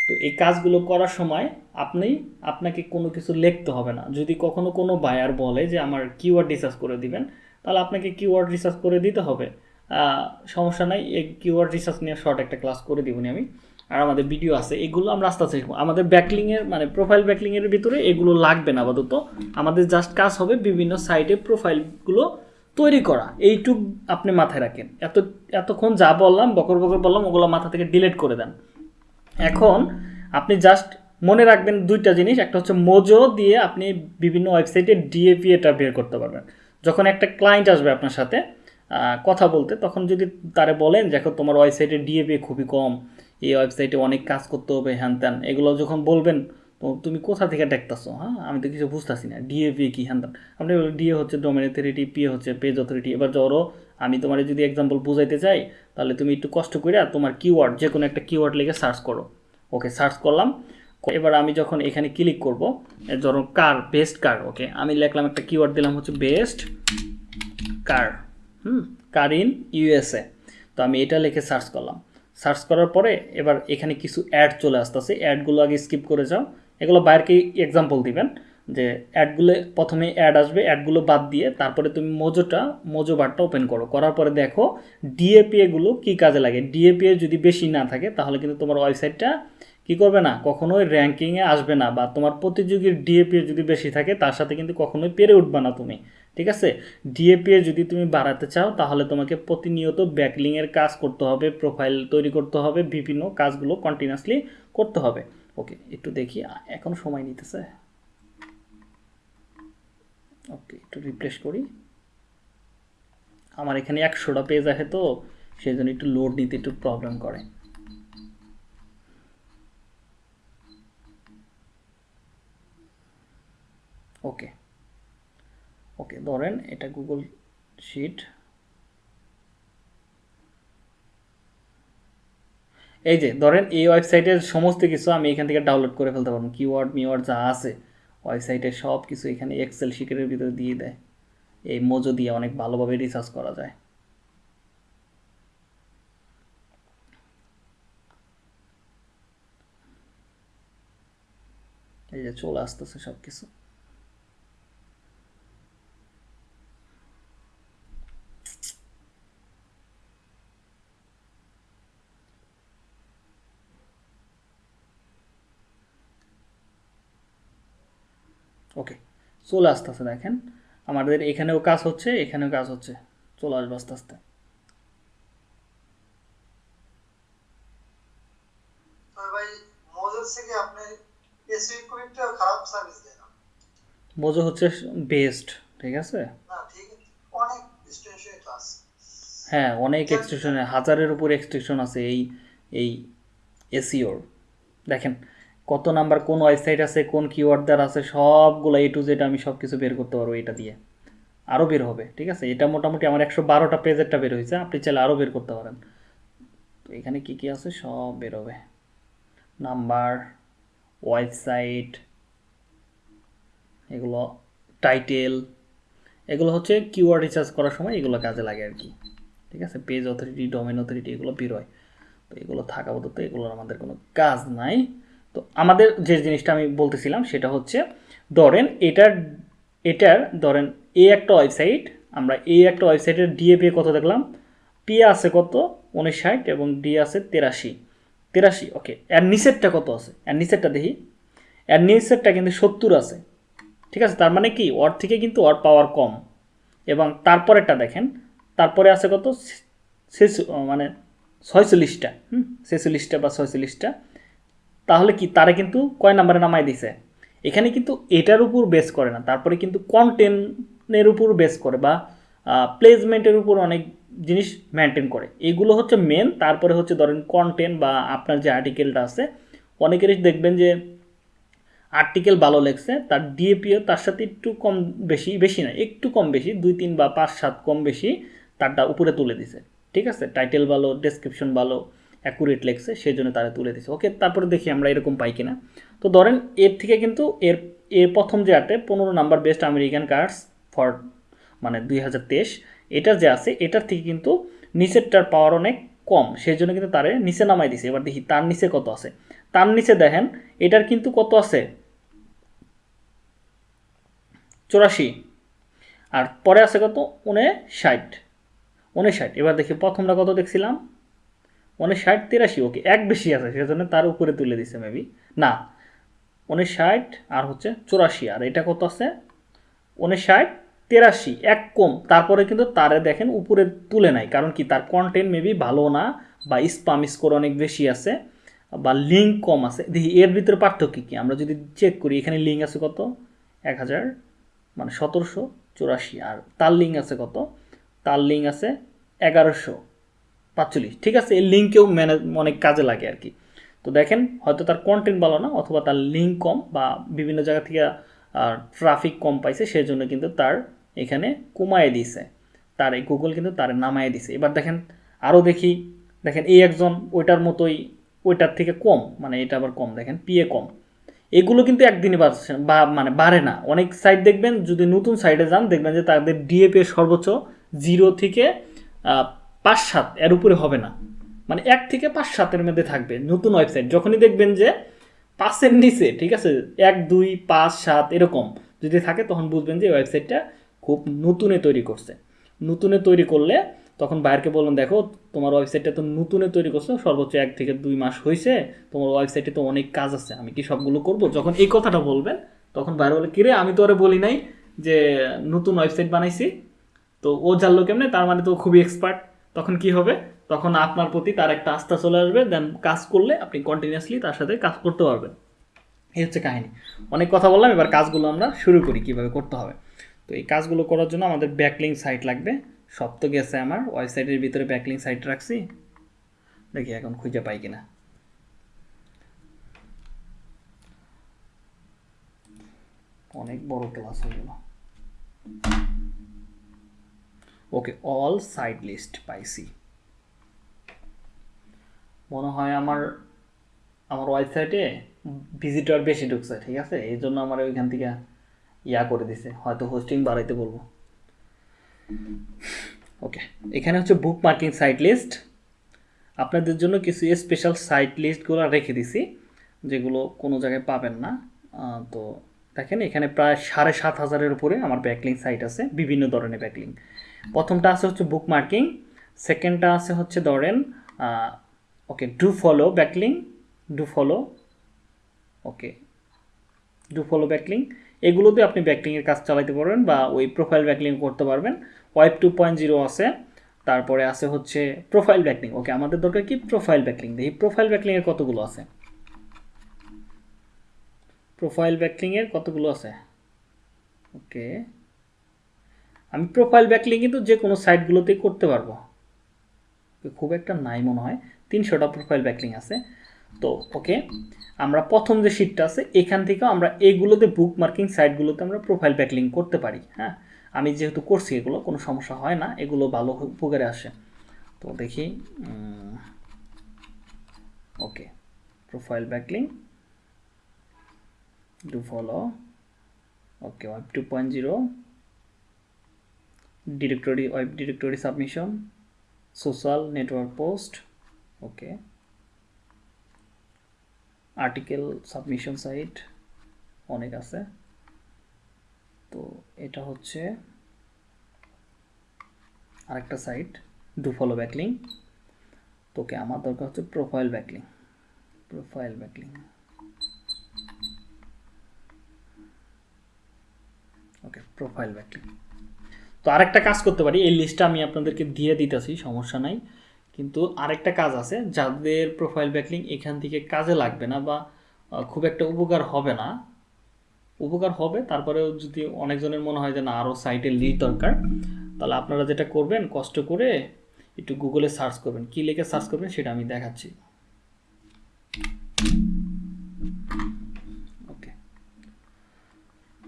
তো এই কাজগুলো করার সময় আপনি, আপনাকে কোনো কিছু লিখতে হবে না। যদি কখনো কোনো বায়ার বলে যে আমার কিওয়ার্ড রিসার্চ করে দিবেন, তাহলে আপনাকে কিওয়ার্ড রিসার্চ করে দিতে হবে। সমস্যা নাই, এই কিওয়ার্ড রিসার্চ নিয়ে শর্ট একটা ক্লাস করে দিবনি আমি। আর আমাদের ভিডিও আছে, এগুলো আমরা আস্তে আস্তে শিখব। আমাদের ব্যাকলিংয়ের মানে প্রোফাইল ব্যাকলিংয়ের ভিতরে এগুলো লাগবে না আপাতত। আমাদের জাস্ট কাজ হবে বিভিন্ন সাইটে প্রোফাইলগুলো তৈরি করা, এইটুক আপনি মাথায় রাখেন। এত, এতক্ষণ যা বললাম, বকর বকর বললাম, ওগুলো মাথা থেকে ডিলিট করে দেন। এখন আপনি জাস্ট মনে রাখবেন দুইটা জিনিস, একটা হচ্ছে মোজো দিয়ে আপনি বিভিন্ন ওয়েবসাইটে ডিএপি এটা বের করতে পারবেন। যখন একটা ক্লায়েন্ট আসবে আপনার সাথে কথা বলতে, তখন যদি তারে বলেন, দেখো, তোমার ওয়েবসাইটে ডিএপি খুবই কম, এই ওয়েবসাইটে অনেক কাজ করতে হবে, হ্যান ত্যান। এগুলো যখন বলবেন তো তুমি কোথা থেকে দেখতেছো? হ্যাঁ আমি তো কিছু বুঝতেছি না। ডিএ ডিএপি কি? হ্যান আপনি ডিএ হচ্ছে ডোমেন অথরিটি পি হচ্ছে পেজ অথরিটি এবার ধরো, আমি তোমার যদি এক্সাম্পল বুঝাইতে চাই, তাহলে তুমি একটু কষ্ট করে তোমার কিওয়ার্ড যে কোনো একটা কিওয়ার্ড লিখে সার্চ করো। ওকে সার্চ করলাম। এবার আমি যখন এখানে ক্লিক করব ধরো কার বেস্ট কার ওকে আমি লিখলাম একটা কিওয়ার্ড দিলাম হচ্ছে best car hmm? Car in USA তো আমি এটা লিখে সার্চ করলাম। সার্চ করার পরে এবার এখানে কিছু অ্যাড চলে আসতেছে। অ্যাডগুলো আগে স্কিপ করে যাও। এগুলো বাইরকে এক্সাম্পল দিবেন, যে অ্যাডগুলো প্রথমে অ্যাড আসবে অ্যাডগুলো বাদ দিয়ে তারপরে তুমি মোজোটা, মোজো বারটা ওপেন করো। করার পরে দেখো ডিএপিএ গুলো কী কাজে লাগে? ডিএপিএ যদি বেশি না থাকে, তাহলে কিন্তু তোমার ওয়েবসাইটটা কি করবে না? কখনোই র্যাঙ্কিংয়ে আসবে না, বা তোমার প্রতিযোগীর ডিএপিএ যদি বেশি থাকে, তার সাথে কিন্তু কখনোই পেরে উঠবে না তুমি। ঠিক আছে? ডিএপিএ যদি তুমি বাড়াতে চাও, তাহলে তোমাকে প্রতিনিয়ত ব্যাকলিংয়ের কাজ করতে হবে প্রোফাইল তৈরি করতে হবে, বিভিন্ন কাজগুলো কন্টিনিউয়াসলি করতে হবে। ওকে একটু দেখি এখন সময় নিতেছে। ওকে একটু রিপ্লেস করি। আমার এখানে একশোটা পেজ আছে তো সেই জন্য একটু লোড নিতে একটু প্রবলেম করে। ওকে ওকে ধরেন এটা গুগল শিট এই যে, ধরেন এই ওয়েবসাইটের সমস্ত কিছু আমি এখান থেকে ডাউনলোড করে ফেলতে পারব। কিওয়ার্ড মিওয়ার্ড যা আছে ওয়েবসাইটে সব কিছু এখানে এক্সেল শিটের ভিতরে দিয়ে দেয়। এই মোজো দিয়ে অনেক ভালোভাবে রিসার্চ করা যায়। এই যে চলে আসতেছে সব কিছু ওকে চলে আসতেছে দেখেন। আমাদের এখানেও কাজ হচ্ছে এখানেও কাজ হচ্ছে। চলে আসবে আস্তে আস্তে। মোজো হচ্ছে বেস্ট ঠিক আছে? হ্যাঁ অনেক এক্সটেনশন হাজারের উপর এক্সটেনশন আছে এই এই এসিওর দেখেন কত নাম্বার কোন ওয়েবসাইট আছে, কোন কিওয়ার্ড দ্বারা আছে, সবগুলো এ টু জেড আমি সব কিছু বের করতে পারব এটা দিয়ে। আরও বের হবে, ঠিক আছে? এটা মোটামুটি আমার একশো বারোটা পেজেরটা বের হয়েছে, আপনি চাইলে আরও বের করতে পারেন। তো এখানে কি কি আছে? সব বের হবে। নাম্বার, ওয়েবসাইট, এগুলো টাইটেল এগুলো হচ্ছে কিওয়ার্ড রিচার্জ করার সময় এগুলো কাজে লাগে আর কি, ঠিক আছে? পেজ অথরিটি ডোমেন অথরিটি এগুলো বেরোয় তো এগুলো থাকা বলতে এগুলোর আমাদের কোনো কাজ নাই। তো আমাদের যে জিনিসটা আমি বলতেছিলাম সেটা হচ্ছে, ধরেন এটার এটার ধরেন এই একটা ওয়েবসাইট, আমরা এই একটা ওয়েবসাইটের ডিএ ডিএপি কত দেখলাম? পি আছে কত? উনিশ উনষাট এবং ডি আছে তেরাশি। তেরাশি ওকে এর নিচেরটা কত আছে? এর নিচেরটা দেখি। এর নিচেরটা কিন্তু সত্তর আছে। ঠিক আছে? তার মানে কি? ওর থেকে কিন্তু ওর পাওয়ার কম। এবং তারপরেরটা দেখেন, তারপরে আছে কত? মানে ছয়চল্লিশটা, হুম? ছেচল্লিশটা বা ছয়চল্লিশটা। তাহলে কি তারা কিন্তু কয় নাম্বারে নামাই দিছে? এখানে কিন্তু এটার উপর বেস করে না, তারপরে কিন্তু কন্টেন্টের উপর বেস করে বা প্লেসমেন্টের উপর অনেক জিনিস মেনটেন করে। এগুলো হচ্ছে মেন তারপরে হচ্ছে ধরেন কন্টেন্ট বা আপনার যে আর্টিকেলটা আছে, অনেকেরই দেখবেন যে আর্টিকেল ভালো লেগছে তার ডিএপিও তার সাথে একটু কম বেশি বেশি না একটু কম বেশি, দুই, তিন বা পাঁচ, সাত কম বেশি তারটা উপরে তুলে দিছে। ঠিক আছে? টাইটেল ভালো ডেসক্রিপশন ভালো অ্যাকুরেট লেখছে সেই জন্য তারা তুলে দিছে ওকে তারপরে দেখি আমরা এরকম পাই কিনা। তো ধরেন, এর থেকে কিন্তু এর এর প্রথম যে আটে পনেরো number best American cards for মানে দুই হাজার তেইশ এটা যে আছে, এটার থেকে কিন্তু নিচেরটার পাওয়ার অনেক কম। সেই জন্য কিন্তু তারে নিচে নামাই দিছে। এবার দেখি, তার নিচে কত আছে? তার নিচে দেখেন, এটার কিন্তু কত আছে? চুরাশি। আর পরে আছে কত? উনষাট। উনষাট। এবার দেখি, প্রথমটা কত দেখছিলাম? উনষাট তিরাশি, ওকে এক বেশি আছে, সেজন্য তার উপরে তুলে দিছে মেবি না উনষাট আর হচ্ছে চুরাশি, আর এটা কত আছে? উনষাট তেরাশি, এক কম। তারপরে কিন্তু তারে দেখেন উপরে তুলে নাই, কারণ কি তার কন্টেন্ট মেবি ভালো না, বা স্পাম স্কোর অনেক বেশি আছে, বা লিঙ্ক কম আছে। দেখি, এর ভিতরে পার্থক্য কী? আমরা যদি চেক করি, এখানে লিঙ্ক আছে কত? এক হাজার মানে সতেরোশো চুরাশি, আর তার লিঙ্ক আছে কত? তার লিঙ্ক আছে এগারোশো। পাঁচচল্লিশ ঠিক আছে, এই লিঙ্কেও ম্যানেজ, অনেক কাজে লাগে আর কি। তো দেখেন, হয়তো তার কন্টেন্ট ভালো না, অথবা তার লিঙ্ক কম বা বিভিন্ন জায়গা থেকে ট্রাফিক কম পাইছে সেই জন্য কিন্তু তার এখানে কমায় দিয়েছে তার এই গুগল কিন্তু তার নামায় দিছে। এবার দেখেন আরও দেখি, দেখেন, এই একজন ওইটার মতোই, ওইটার থেকে কম মানে এটা আবার কম, দেখেন পিএ কম। এগুলো কিন্তু একদিনে বাড়ছে বা মানে বাড়ে না। অনেক সাইট দেখবেন, যদি নতুন সাইটে যান, দেখবেন যে তাদের ডিএপি সর্বোচ্চ জিরো থেকে পাঁচ সাত, এর উপরে হবে না। মানে এক থেকে পাঁচ সাতের মধ্যে থাকবে নতুন ওয়েবসাইট যখনই দেখবেন যে পাঁচের নিচে, ঠিক আছে, এক, দুই, পাঁচ, সাত এরকম যদি থাকে, তখন বুঝবেন যে ওয়েবসাইটটা খুব নতুনে তৈরি করছে। নতুনে তৈরি করলে তখন বাইরকে বলুন দেখো, তোমার ওয়েবসাইটটা তো নতুনে তৈরি করছ, সর্বোচ্চ এক থেকে দুই মাস হয়েছে, তোমার ওয়েবসাইটে তো অনেক কাজ আছে, আমি কি সবগুলো করব? যখন এই কথাটা বলবেন, তখন বাইরে বলে, কিরে, আমি তো ওরে বলি নাই যে নতুন ওয়েবসাইট বানাইছি। তো ও জানলো কেমনে, তার মানে তো খুবই এক্সপার্ট তখন কি হবে? তখন আপনার প্রতি তার একটা আস্থা চলে আসবে দেন কাজ করলে আপনি কন্টিনিউয়াসলি তার সাথে কাজ করতে পারবেন। এই হচ্ছে কাহিনী। অনেক কথা বললাম, এবার কাজগুলো আমরা শুরু করি, কীভাবে করতে হবে। তো এই কাজগুলো করার জন্য আমাদের ব্যাকলিং সাইট লাগবে। সব তো গেছে আমার। ওয়েবসাইটের ভিতরে ব্যাকলিং সাইট রাখছি। দেখি এখন খুঁজে পাই কিনা। অনেক বড় ক্লাস হয়ে গেল। ওকে অল সাইড লিস্ট পাইছি মনে হয় আমার আমার ওয়েবসাইটে ভিজিটর বেশি ঢুকছে, ঠিক আছে? এই জন্য আমার ওইখান থেকে ইয়া করে দিছে, হয়তো হোস্টিং বাড়াইতে বলব। ওকে, এখানে হচ্ছে বুক মার্কিং সাইট লিস্ট আপনাদের জন্য কিছু স্পেশাল সাইট লিস্টগুলো রেখে দিছি, যেগুলো কোনো জায়গায় পাবেন না। তো দেখেন, এখানে প্রায় সাড়ে সাত হাজারের উপরে আমার ব্যাকলিং সাইট আছে, বিভিন্ন ধরনের ব্যাকলিং প্রথমটা আছে হচ্ছে বুক মার্কিং সেকেন্ডটা আছে হচ্ছে ধরেন okay do follow backlink do follow okay do follow backlink এগুলোতে আপনি ব্যাকলিংয়ের কাজ চালাতে পারবেন বা ওই প্রোফাইল ব্যাকলিং করতে পারবেন। ওয়েব টু পয়েন্ট জিরো আছে, তারপরে আছে হচ্ছে প্রোফাইল ব্যাকলিং ওকে আমাদের দরকার কি? প্রোফাইল ব্যাকলিং দেখি প্রোফাইল ব্যাকলিংয়ের কতগুলো আছে? প্রোফাইল ব্যাকলিংয়ের কতগুলো আছে? ওকে আমি প্রোফাইল ব্যাকলিং কিন্তু যে কোনো সাইটগুলোতেই করতে পারব। খুব একটা নাই মনে হয়, তিনশোটা প্রোফাইল ব্যাকলিং আছে। তো ওকে আমরা প্রথম যে শিটটা আছে, এখান থেকে আমরা এইগুলোতে বুক মার্কিং সাইটগুলোতে আমরা প্রোফাইল ব্যাকলিং করতে পারি হ্যাঁ? আমি যেহেতু করছি এগুলো, কোনো সমস্যা হয় না, এগুলো ভালো উপকারে আসে। তো দেখি okay profile backlink do follow okay web two point zero directory web directory submission social network post okay article submission site অনেক আছে। তো এটা হচ্ছে আরেকটা সাইট ডু ফলো ব্যাকলিং তোকে আমার দরকার হচ্ছে profile backlink profile backlink okay profile backlink তো আরেকটা কাজ করতে পারি, এই লিস্টটা আমি আপনাদেরকে দিয়ে দিতেছি, সমস্যা নাই। কিন্তু আরেকটা কাজ আছে, যাদের প্রোফাইল ব্যাকলিং এখান থেকে কাজে লাগবে না বা খুব একটা উপকার হবে না। উপকার হবে, তারপরেও যদি অনেকজনের মনে হয় যে না আরও সাইটের লিড দরকার, তাহলে আপনারা যেটা করবেন, কষ্ট করে একটু গুগলে সার্চ করবেন। কী লিখে সার্চ করবেন সেটা আমি দেখাচ্ছি। ওকে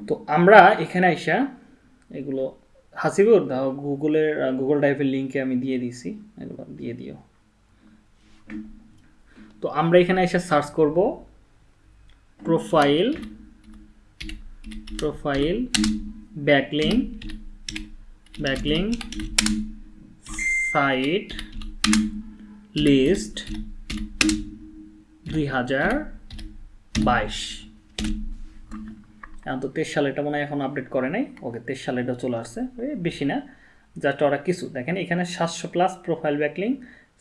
তো আমরা এখানে আইসা এগুলো হাসিবুর দাও গুগলের গুগল ড্রাইভের লিঙ্কে আমি দিয়ে দিছি। এগুলো দিয়ে দিও। তো আমরা এখানে এসে সার্চ করব profile profile, backlink backlink, site, list, দুই হাজার বাইশ। তো তেইশ সালে এটা মনে হয় এখন আপডেট করে নাই। ওকে, তেইশ সালে এটা চলে আসছে। বেশি না। জাস্ট ওরা কিছু। দেখেন, এখানে সাতশো প্লাস প্রোফাইল ব্যাকলিং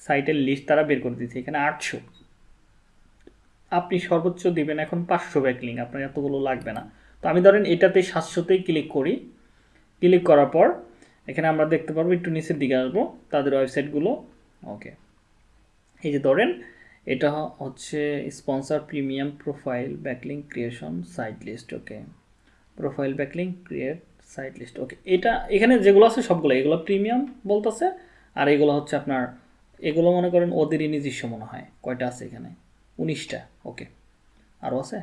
সাইটের লিস্ট তারা বের করে দিয়েছে। এখানে আটশো। আপনি সর্বোচ্চ দিবেন এখন পাঁচশো ব্যাকলিং আপনার এতগুলো লাগবে না। তো আমি ধরেন এটাতে সাতশোতেই ক্লিক করি। ক্লিক করার পর এখানে আমরা দেখতে পারব, একটু নিচের দিকে আসব, তাদের ওয়েবসাইটগুলো ওকে। এই যে ধরেন এটা হচ্ছে sponsor premium profile backlink creation site list okay profile backlink create site list okay এটা, এখানে যেগুলো আছে সবগুলো এগুলো প্রিমিয়াম বলতেছে, আর এগুলো হচ্ছে আপনার, এগুলো মনে করেন ওদেরই নিজস্ব মনে হয়, কয়টা আছে এখানে? উনিশটা ওকে আরও আছে?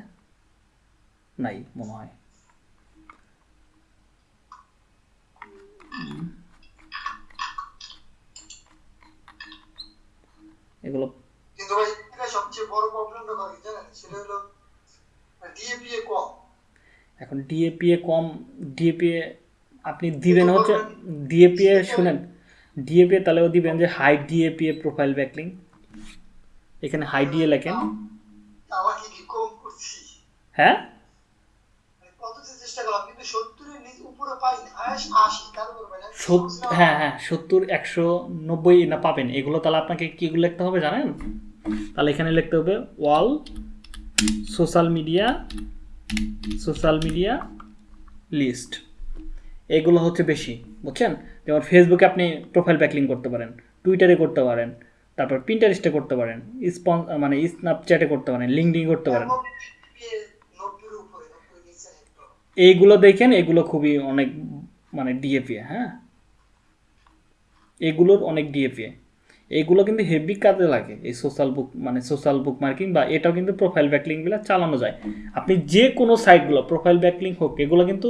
নাই মনে হয়। এগুলো কিন্তু ভাই এটা সবচেয়ে বড় প্রবলেমটা করে জানেন? সেটা হলো ডিএপিএ কম। এখন ডিএপিএ কম ডিএপিএ আপনি দিবেন হচ্ছে ডিএপিএ শুনেন ডিএপিএ তাহলেও দিবেন যে হাই ডিএপিএ প্রোফাইল ব্যাকলিং এখানে হাই ডিএ লেখেন। আমাকে কি কম করছি? হ্যাঁ? মানে হ্যাঁ হ্যাঁ সত্তর একশো নব্বই না পাবেন। এগুলো তাহলে আপনাকে কীগুলো লিখতে হবে জানেন? তাহলে এখানে লিখতে হবে ওয়াল, social media social media list. এগুলো হচ্ছে বেশি, বুঝছেন? যেমন ফেসবুকে আপনি প্রোফাইল ব্যাকলিং করতে পারেন টুইটারে করতে পারেন, তারপর প্রিন্টারেস্টে করতে পারেন স্পন মানে স্ন্যাপচ্যাটে করতে পারেন লিঙ্কডিন করতে পারেন। এইগুলো দেখেন, এগুলো খুবই অনেক মানে ডিএপিএ হ্যাঁ? এগুলোর অনেক ডিএপি এগুলো কিন্তু হেভি কাজে লাগে। এই সোশ্যাল বুক মানে সোশ্যাল বুক মার্কিং বা এটাও কিন্তু প্রোফাইল ব্যাকলিংগুলো চালানো যায়। আপনি যে কোনো সাইটগুলো প্রোফাইল ব্যাকলিং হোক, এগুলো কিন্তু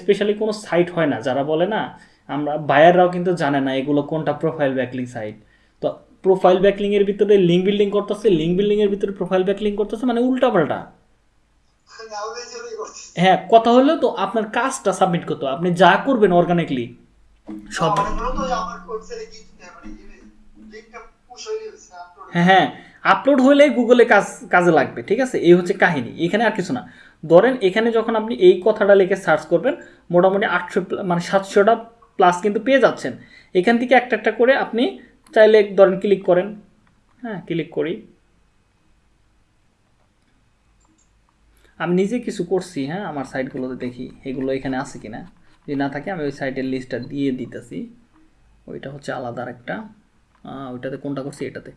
স্পেশালি কোনো সাইট হয় না। যারা বলে না, আমরা বায়াররাও কিন্তু জানে না এগুলো কোনটা প্রোফাইল ব্যাকলিং সাইট তো প্রোফাইল ব্যাকলিংয়ের ভিতরে লিঙ্ক বিল্ডিং করতেছে লিঙ্ক বিল্ডিংয়ের ভিতরে প্রোফাইল ব্যাকলিং করতেছে মানে উল্টাপাল্টা। হ্যাঁ কথা হলো তো আপনার কাজটা সাবমিট করতে আপনি যা করবেন অর্গানিকলি সব হয়ে হ্যাঁ হ্যাঁ আপলোড হলে গুগলে কাজ, কাজে লাগবে, ঠিক আছে? এই হচ্ছে কাহিনী, এখানে আর কিছু না। ধরেন, এখানে যখন আপনি এই কথাটা লিখে সার্চ করবেন, মোটামুটি আটশো মানে সাতশোটা প্লাস কিন্তু পেয়ে যাচ্ছেন। এখান থেকে একটা একটা করে আপনি চাইলে ধরেন ক্লিক করেন। হ্যাঁ ক্লিক করি। আমি নিজে কিছু করছি হ্যাঁ আমার সাইটগুলোতে দেখি, এগুলো এখানে আছে কিনা। যদি না থাকে, আমি ওই সাইটের লিস্টটা দিয়ে দিতেছি। ওইটা হচ্ছে আলাদা একটা ওইটাতে কোনটা করছি, এটাতে।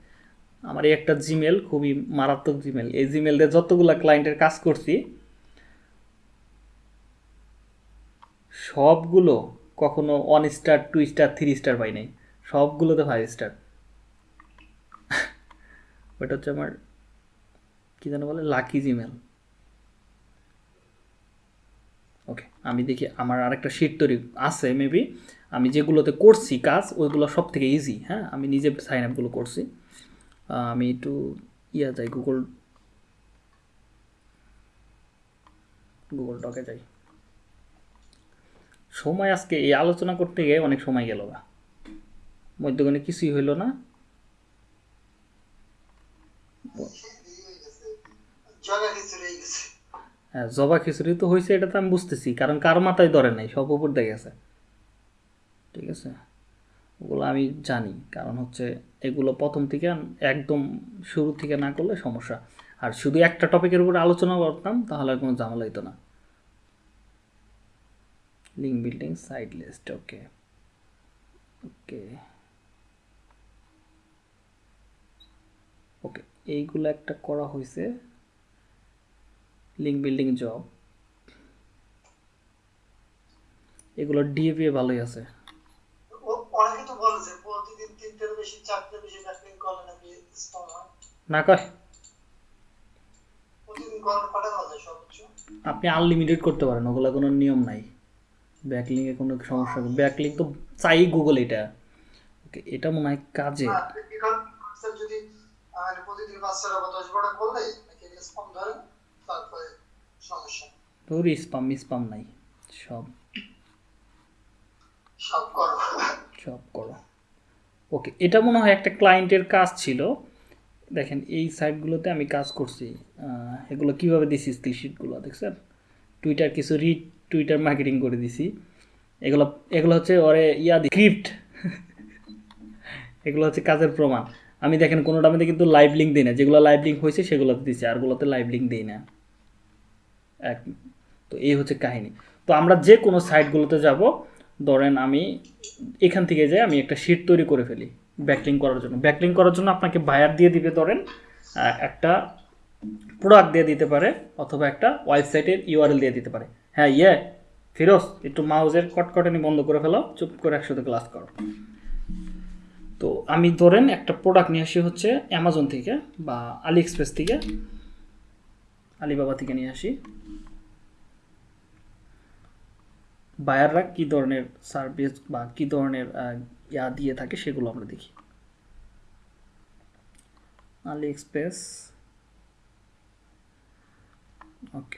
আমার এই একটা জিমেল খুবই মারাত্মক জিমেল এই জিমেল দিয়ে যতগুলো ক্লায়েন্টের কাজ করছি, সবগুলো কখনো one star two star three star পাই নাই। সবগুলোতে ফাইভ স্টার ওইটা হচ্ছে আমার, কী যেন বলে লাকি জিমেল ওকে আমি দেখি, আমার আরেকটা শিট তৈরি আছে মেবি আমি যেগুলোতে করছি কাজ, ওইগুলো সব থেকে ইজি হ্যাঁ? আমি নিজে সাইন আপগুলো করছি। আমি একটু ইয়া যাই গুগল গুগল ডকে যাই। সময় আজকে, এই আলোচনা করতে গিয়ে অনেক সময় গেল গা। মধ্যখানে কিছুই হইল না। হ্যাঁ জবা খিচুড়ি তো হয়েছে এটা তো আমি বুঝতেছি, কারণ কার মাথায় ধরে নাই, সব উপর দিয়ে গেছে। ঠিক আছে? ওগুলো আমি জানি। কারণ হচ্ছে এগুলো প্রথম থেকে একদম শুরু থেকে না করলে সমস্যা। আর শুধু একটা টপিকের উপর আলোচনা করতাম, তাহলে আর কোনো ঝামেলা হতো না। Link building side list okay okay okay এইগুলো একটা করা হয়েছে লিঙ্ক বিল্ডিং জব এগুলো ডিএপিএ ভালোই আছে। অনেকে তো বলে যে প্রতিদিন তিনটের বেশি চারটের বেশি নাকি স্ট্রং না কয়। প্রতিদিন করার পাঠানো যায় সর্বোচ্চ আপনি আনলিমিটেড করতে পারেন ওগুলো কোনো নিয়ম নাই। ব্যাকলিংয়ে কোনো সমস্যা নেই। ব্যাকলিং তো চাই গুগল এটা। ওকে এটা মনে হয় কাজে। যদি প্রতিদিন বাচ্চারা বা দশ বারোটা করলে নাকি ধরে? তারপরে সমস্যা তোর স্পাম স্পাম নাই। সব। সব করো। সব করো। ওকে এটা মনে হয় একটা ক্লায়েন্টের কাজ ছিল। দেখেন, এই সাইটগুলোতে আমি কাজ করছি। এগুলো কীভাবে দিছি স্কিল শিটগুলো দেখছেন? টুইটার কিছু রি টুইটার মার্কেটিং করে দিছি। এগুলো এগুলো হচ্ছে ওরে ইয়া স্ক্রিপ্ট এগুলো হচ্ছে কাজের প্রমাণ। আমি দেখেন, কোনোটা মধ্যে কিন্তু লাইভ লিঙ্ক দিই না। যেগুলো লাইভ লিঙ্ক হয়েছে, সেগুলোতে দিচ্ছি আরগুলোতে লাইভ লিঙ্ক দিই না। এক তো এই হচ্ছে কাহিনী। তো আমরা যে কোনো সাইটগুলোতে যাব ধরেন আমি এখান থেকে যাই আমি একটা শিট তৈরি করে ফেলি ব্যাকলিং করার জন্য। ব্যাকলিং করার জন্য আপনাকে বায়ার দিয়ে দিবে ধরেন একটা প্রোডাক্ট দিয়ে দিতে পারে অথবা একটা ওয়েবসাইটের ইউআরএল দিয়ে দিতে পারে। হ্যাঁ ইয়ে ফিরোজ, একটু মাউজের কটকটানি বন্ধ করে ফেলো চুপ করে একসাথে ক্লাস করো। তো আমি ধরেন একটা প্রোডাক্ট নিয়ে আসি হচ্ছে অ্যামাজন থেকে বা আলি এক্সপ্রেস থেকে। আলিবাবা থেকে নিয়ে আসি। বায়াররা কি ধরনের সার্ভিস বা কি ধরনের ইয়া দিয়ে থাকে সেগুলো আমরা দেখি। আলি এক্সপ্রেস ওকে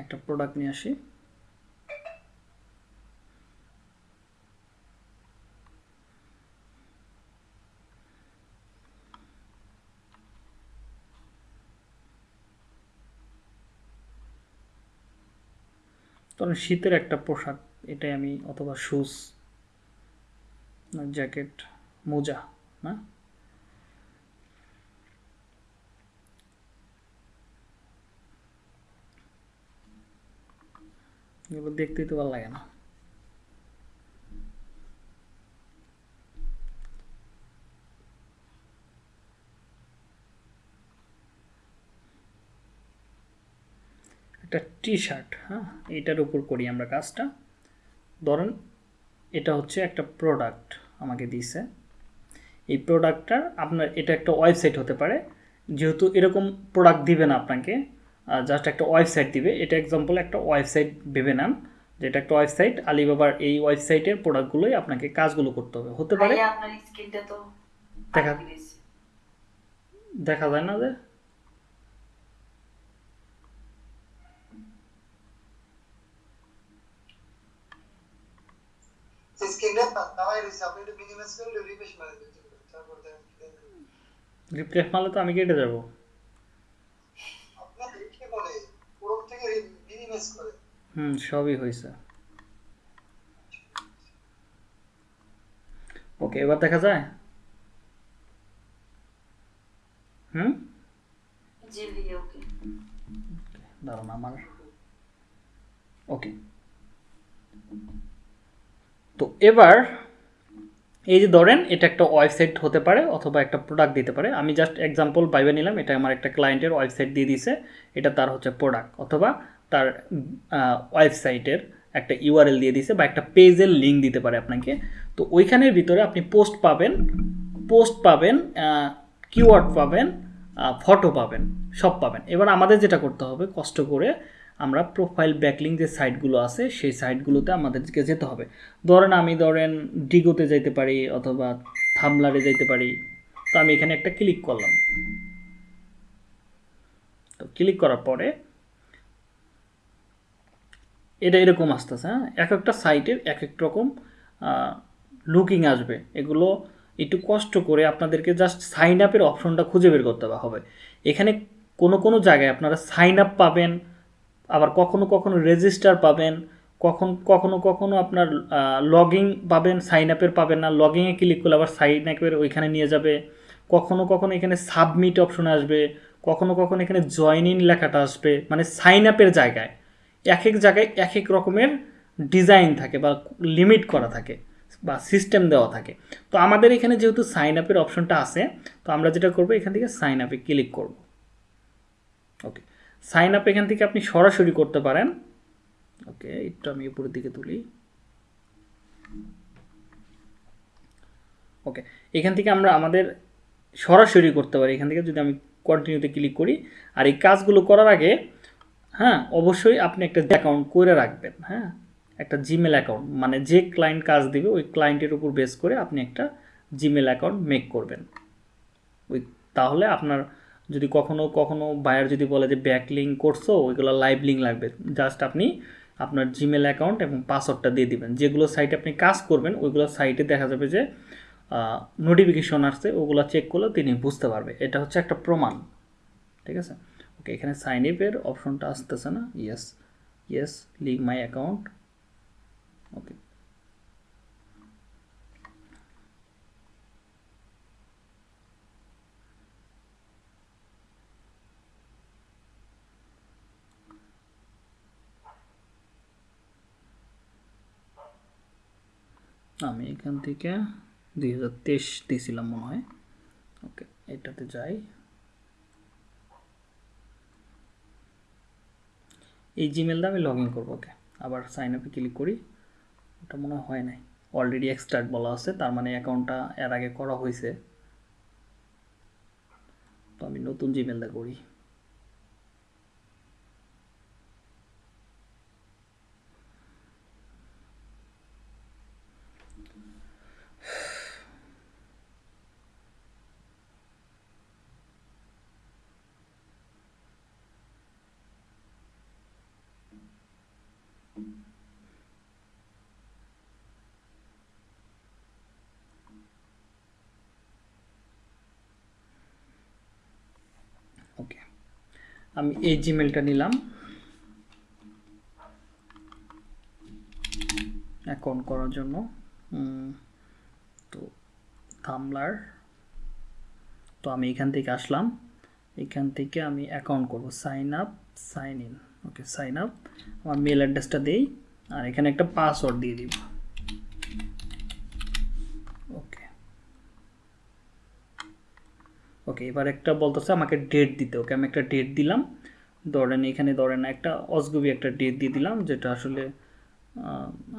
একটা প্রোডাক্ট নিয়ে আসি। ধরেন শীতের একটা পোশাক। এটাই আমি অথবা শুজ জ্যাকেট মোজা, না? এগুলো দেখতেই তো ভালো লাগে না। একটা টি শার্ট হ্যাঁ? এইটার উপর করি আমরা কাজটা। ধরেন এটা হচ্ছে একটা প্রোডাক্ট আমাকে দিয়েছে এই প্রোডাক্টটার আপনার এটা একটা ওয়েবসাইট হতে পারে। যেহেতু এরকম প্রোডাক্ট দিবে না আপনাকে জাস্ট একটা ওয়েবসাইট দিবে। এটা এক্সাম্পল একটা ওয়েবসাইট ভেবে নেন যেটা একটা ওয়েবসাইট আলিবাবার এই ওয়েবসাইটের প্রোডাক্টগুলোই আপনাকে কাজগুলো করতে হবে। হতে পারে আপনার স্কিনটা তো দেখা- দেখা যায় না যে স্ক্রিনে নামাই রয়েছে আপনি একটু মিনিমাইজ করলে রিফ্রেশ মারলে তো আমি কেটে যাব আপনার কি বলে পুরো থেকে মিনিমাইজ করে হুম সবই হয়েছে ওকে এবার দেখা যায় হুম জি ওকে দাঁড়ান আমার ওকে তো এবার এই যে ধরেন, এটা একটা ওয়েবসাইট হতে পারে অথবা একটা প্রোডাক্ট দিতে পারে। আমি জাস্ট এক্সাম্পল বাইবে নিলাম, এটা আমার একটা ক্লায়েন্টের ওয়েবসাইট দিয়ে দিছে, এটা তার হচ্ছে প্রোডাক্ট অথবা তার ওয়েবসাইটের একটা ইউআরএল দিয়ে দিছে বা একটা পেজের লিঙ্ক দিতে পারে আপনাকে। তো ওইখানের ভিতরে আপনি পোস্ট পাবেন পোস্ট পাবেন কিওয়ার্ড পাবেন ফটো পাবেন, সব পাবেন। এবার আমাদের যেটা করতে হবে, কষ্ট করে আমরা প্রোফাইল ব্যাকলিং যে সাইটগুলো আছে, সেই সাইটগুলোতে আমাদেরকে যেতে হবে। ধরেন আমি ধরেন ডিগোতে যাইতে পারি অথবা থামলারে যাইতে পারি, তো আমি এখানে একটা ক্লিক করলাম। তো ক্লিক করার পরে এটা এরকম আসতেছে হ্যাঁ? এক একটা সাইটের এক এক রকম লুকিং আসবে। এগুলো একটু কষ্ট করে আপনাদেরকে জাস্ট সাইন আপের অপশনটা খুঁজে বের করতে হবে। এখানে কোনো কোনো জায়গায় আপনারা সাইন আপ পাবেন আবার কখনো কখনো রেজিস্টার পাবেন, কখন, কখনো কখনো আপনার লগিং পাবেন সাইন আপের পাবেন না লগিংয়ে ক্লিক করলে আবার সাইন আপের ওইখানে নিয়ে যাবে। কখনো কখনো এখানে সাবমিট অপশন আসবে, কখনো কখনো এখানে জয়েন ইন লেখাটা আসবে মানে সাইন আপের জায়গায়। এক এক জায়গায় এক এক রকমের ডিজাইন থাকে বা লিমিট করা থাকে বা সিস্টেম দেওয়া থাকে। তো আমাদের এখানে যেহেতু সাইন আপের অপশনটা আছে, তো আমরা যেটা করব, এখান থেকে সাইন আপে ক্লিক করব। ওকে সাইন আপ এখান থেকে আপনি সরাসরি করতে পারেন। ওকে, একটু আমি উপরের দিকে তুলি। ওকে, এখান থেকে আমরা আমাদের সরাসরি করতে পারি। এখান থেকে যদি আমি কন্টিনিউতে ক্লিক করি, আর এই কাজগুলো করার আগে হ্যাঁ অবশ্যই আপনি একটা অ্যাকাউন্ট করে রাখবেন হ্যাঁ? একটা জিমেল অ্যাকাউন্ট মানে যে ক্লায়েন্ট কাজ দিবে, ওই ক্লায়েন্টের উপর বেস করে আপনি একটা জিমেল অ্যাকাউন্ট মেক করবেন। ওই, তাহলে আপনার যদি কখনো কখনো বায়ার যদি বলে যে ব্যাক লিঙ্ক করছ, ওইগুলো লাইভ লিঙ্ক লাগবে। জাস্ট আপনি আপনার জিমেল অ্যাকাউন্ট এবং পাসওয়ার্ডটা দিয়ে দিবেন। যেগুলো সাইটে আপনি কাজ করবেন, ওইগুলো সাইটে দেখা যাবে যে নোটিফিকেশন আসছে, ওগুলো চেক করলে তিনি বুঝতে পারবে। এটা হচ্ছে একটা প্রমাণ। ঠিক আছে? ওকে এখানে সাইন ইপের অপশনটা আসতেছে না। Yes yes link my account okay আমি এখান থেকে দুই হাজার তেইশ দিয়েছিলাম মনে হয়। ওকে, এটাতে যাই। এই জিমেল দিয়ে আমি লগ ইন করব, ওকে। আবার সাইন আপে ক্লিক করি। ওটা মনে হয় নাই। অলরেডি এক্সট্রাক্ট বলা আছে, তার মানে অ্যাকাউন্টটা এর আগে করা হয়েছে। তো আমি নতুন জিমেল দিয়ে করি ওকে আমি এই জিমেলটা নিলাম। অ্যাকাউন্ট করার জন্য। তো থামলার তো আমি এখান থেকে আসলাম। এখান থেকে আমি অ্যাকাউন্ট করব। Sign up sign in okay sign up আমার মেল অ্যাড্রেসটা দেই। আর এখানে একটা পাসওয়ার্ড দিয়ে দিব ওকে ওকে, এবার একটা বলতেছে আমাকে ডেট দিতে, ওকে আমি একটা ডেট দিলাম। ধরেন এখানে ধরেন একটা অজগুবি একটা ডেট দিয়ে দিলাম, যেটা আসলে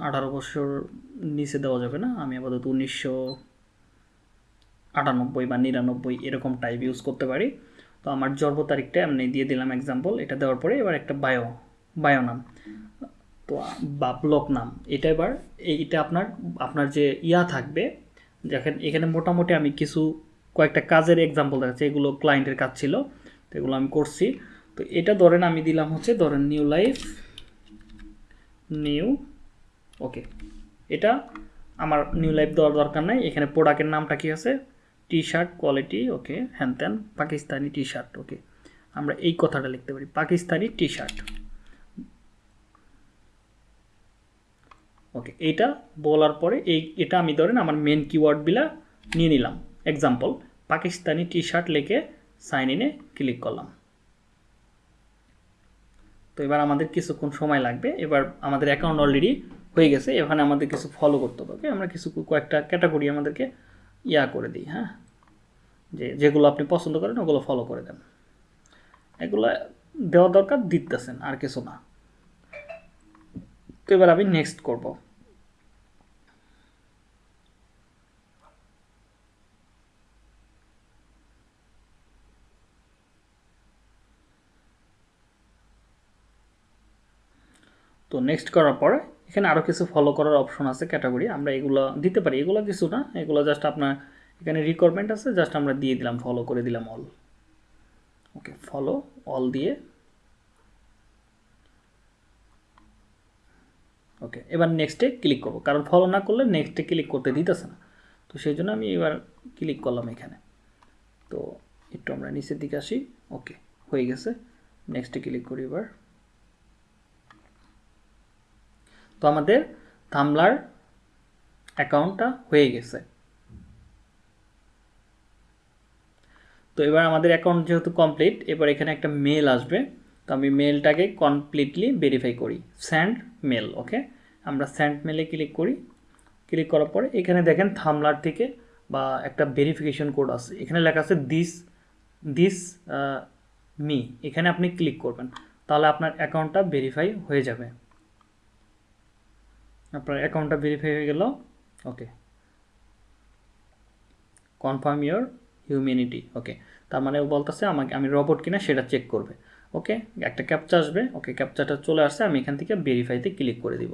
আঠারো বছর নিচে দেওয়া যাবে না। আমি আপাতত উনিশশো আটানব্বই বা নিরানব্বই এরকম টাইপ ইউজ করতে পারি। তো আমার জন্ম তারিখটা এমনি দিয়ে দিলাম এক্সাম্পল এটা দেওয়ার পরে এবার একটা বায়ো বায়ো নাম। তো বা ব্লক নাম। এটা এবার, এইটা আপনার আপনার যে ইয়া থাকবে, দেখেন এখানে মোটামুটি আমি কিছু কয়েকটা কাজের এক্সাম্পল দেখাচ্ছি এগুলো ক্লায়েন্টের কাজ ছিল, তো এগুলো আমি করছি। তো এটা ধরেন আমি দিলাম হচ্ছে, ধরেন নিউ লাইফ নিউ ওকে এটা আমার নিউ লাইফ দেওয়ার দরকার নাই, এখানে প্রোডাক্টের নামটা কি আছে? টি শার্ট কোয়ালিটি ওকে হ্যান ত্যান, পাকিস্তানি টি শার্ট ওকে আমরা এই কথাটা লিখতে পারি, পাকিস্তানি টি শার্ট ওকে এইটা বলার পরে এই, এটা আমি ধরেন আমার মেন কিওয়ার্ডগুলা নিয়ে নিলাম। এক্সাম্পল পাকিস্তানি টি শার্ট লিখে সাইন ইনে ক্লিক করলাম। তো এবার আমাদের কিছুক্ষণ সময় লাগবে। এবার আমাদের অ্যাকাউন্ট অলরেডি হয়ে গেছে, এখানে আমাদের কিছু ফলো করতে হবে আমরা কিছু কয়েকটা ক্যাটাগরি আমাদেরকে ইয়া করে দিই হ্যাঁ? যে, যেগুলো আপনি পছন্দ করেন, ওগুলো ফলো করে দেন। এগুলো দেওয়া দরকার দিতেছেন, আর কিছু না। তো এবার আমি নেক্সট করব। তো নেক্সট করার পরে এখানে আরও কিছু ফলো করার অপশন আছে ক্যাটাগরি আমরা এগুলো দিতে পারি। এগুলো কিছু না, এগুলো জাস্ট আপনার এখানে রিকোয়ারমেন্ট আছে জাস্ট আমরা দিয়ে দিলাম ফলো করে দিলাম অল ওকে ফলো অল দিয়ে। ওকে এবার নেক্সটে ক্লিক করব। কারণ ফলো না করলে নেক্সটে ক্লিক করতে দিতেছে না। তো সেই জন্য আমি এবার ক্লিক করলাম এখানে। তো একটু আমরা নিচের দিকে আসি। ওকে হয়ে গেছে। নেক্সটে ক্লিক করি এবার। তো আমাদের থামলার অ্যাকাউন্টটা হয়ে গেছে। তো এবার আমাদের অ্যাকাউন্ট যেহেতু কমপ্লিট এবার এখানে একটা মেল আসবে। তো আমি মেলটাকে কমপ্লিটলি ভেরিফাই করি। স্যান্ড মেল ওকে আমরা স্যান্ড মেলে ক্লিক করি। ক্লিক করার পরে এখানে দেখেন থামলার থেকে বা একটা ভেরিফিকেশন কোড আছে। এখানে লেখা আছে দিস দিস মি এখানে আপনি ক্লিক করবেন। তাহলে আপনার অ্যাকাউন্টটা ভেরিফাই হয়ে যাবে। আপনার অ্যাকাউন্টটা ভেরিফাই হয়ে গেল okay confirm your humanity okay তার মানে ও বলতেছে আমাকে, আমি রবট কিনা সেটা চেক করবে ওকে একটা ক্যাপচা আসবে ওকে ক্যাপচাটা চলে আসছে, আমি এখান থেকে ভেরিফাইতে ক্লিক করে দিব।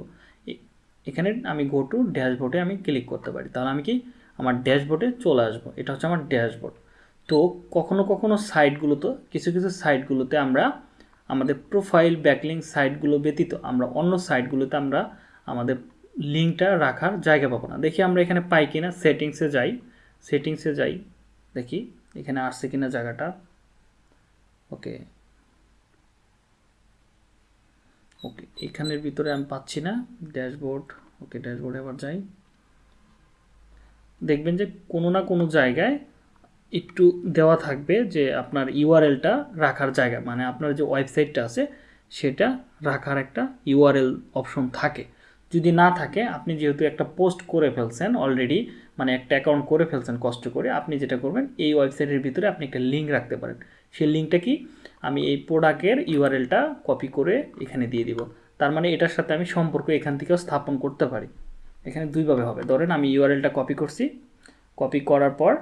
এখানে আমি গো টু ড্যাশবোর্ডে আমি ক্লিক করতে পারি, তাহলে আমি কি আমার ড্যাশবোর্ডে চলে আসব, এটা হচ্ছে আমার ড্যাশবোর্ড তো কখনো কখনো সাইটগুলোতে কিছু কিছু সাইটগুলোতে আমরা আমাদের প্রোফাইল ব্যাকলিং সাইটগুলো ব্যতীত আমরা অন্য সাইটগুলোতে আমরা আমাদের লিঙ্কটা রাখার জায়গা পাবো না। দেখি আমরা এখানে পাই কিনা সেটিংসে যাই সেটিংসে যাই, দেখি, এখানে আসছে কিনা জায়গাটা। ওকে। ওকে, এখানের ভিতরে আমি পাচ্ছি না ড্যাশবোর্ড ওকে ড্যাশবোর্ডে আবার যাই। দেখবেন যে কোনো না কোনো জায়গায় একটু দেওয়া থাকবে যে আপনার ইউআরএলটা রাখার জায়গা মানে আপনার যে ওয়েবসাইটটা আছে, সেটা রাখার একটা ইউআরএল অপশন থাকে। যদি না থাকে, আপনি যেহেতু একটা পোস্ট করে ফেলছেন অলরেডি মানে একটা অ্যাকাউন্ট করে ফেলছেন কষ্ট করে, আপনি যেটা করবেন, এই ওয়েবসাইটের ভিতরে আপনি একটা লিঙ্ক রাখতে পারেন। সেই লিঙ্কটা কি? আমি এই প্রোডাক্টের ইউআরএলটা কপি করে এখানে দিয়ে দিব। তার মানে এটার সাথে আমি সম্পর্ক এখান থেকেও স্থাপন করতে পারি। এখানে দুইভাবে হবে। ধরেন আমি ইউআরএলটা কপি করছি। কপি করার পর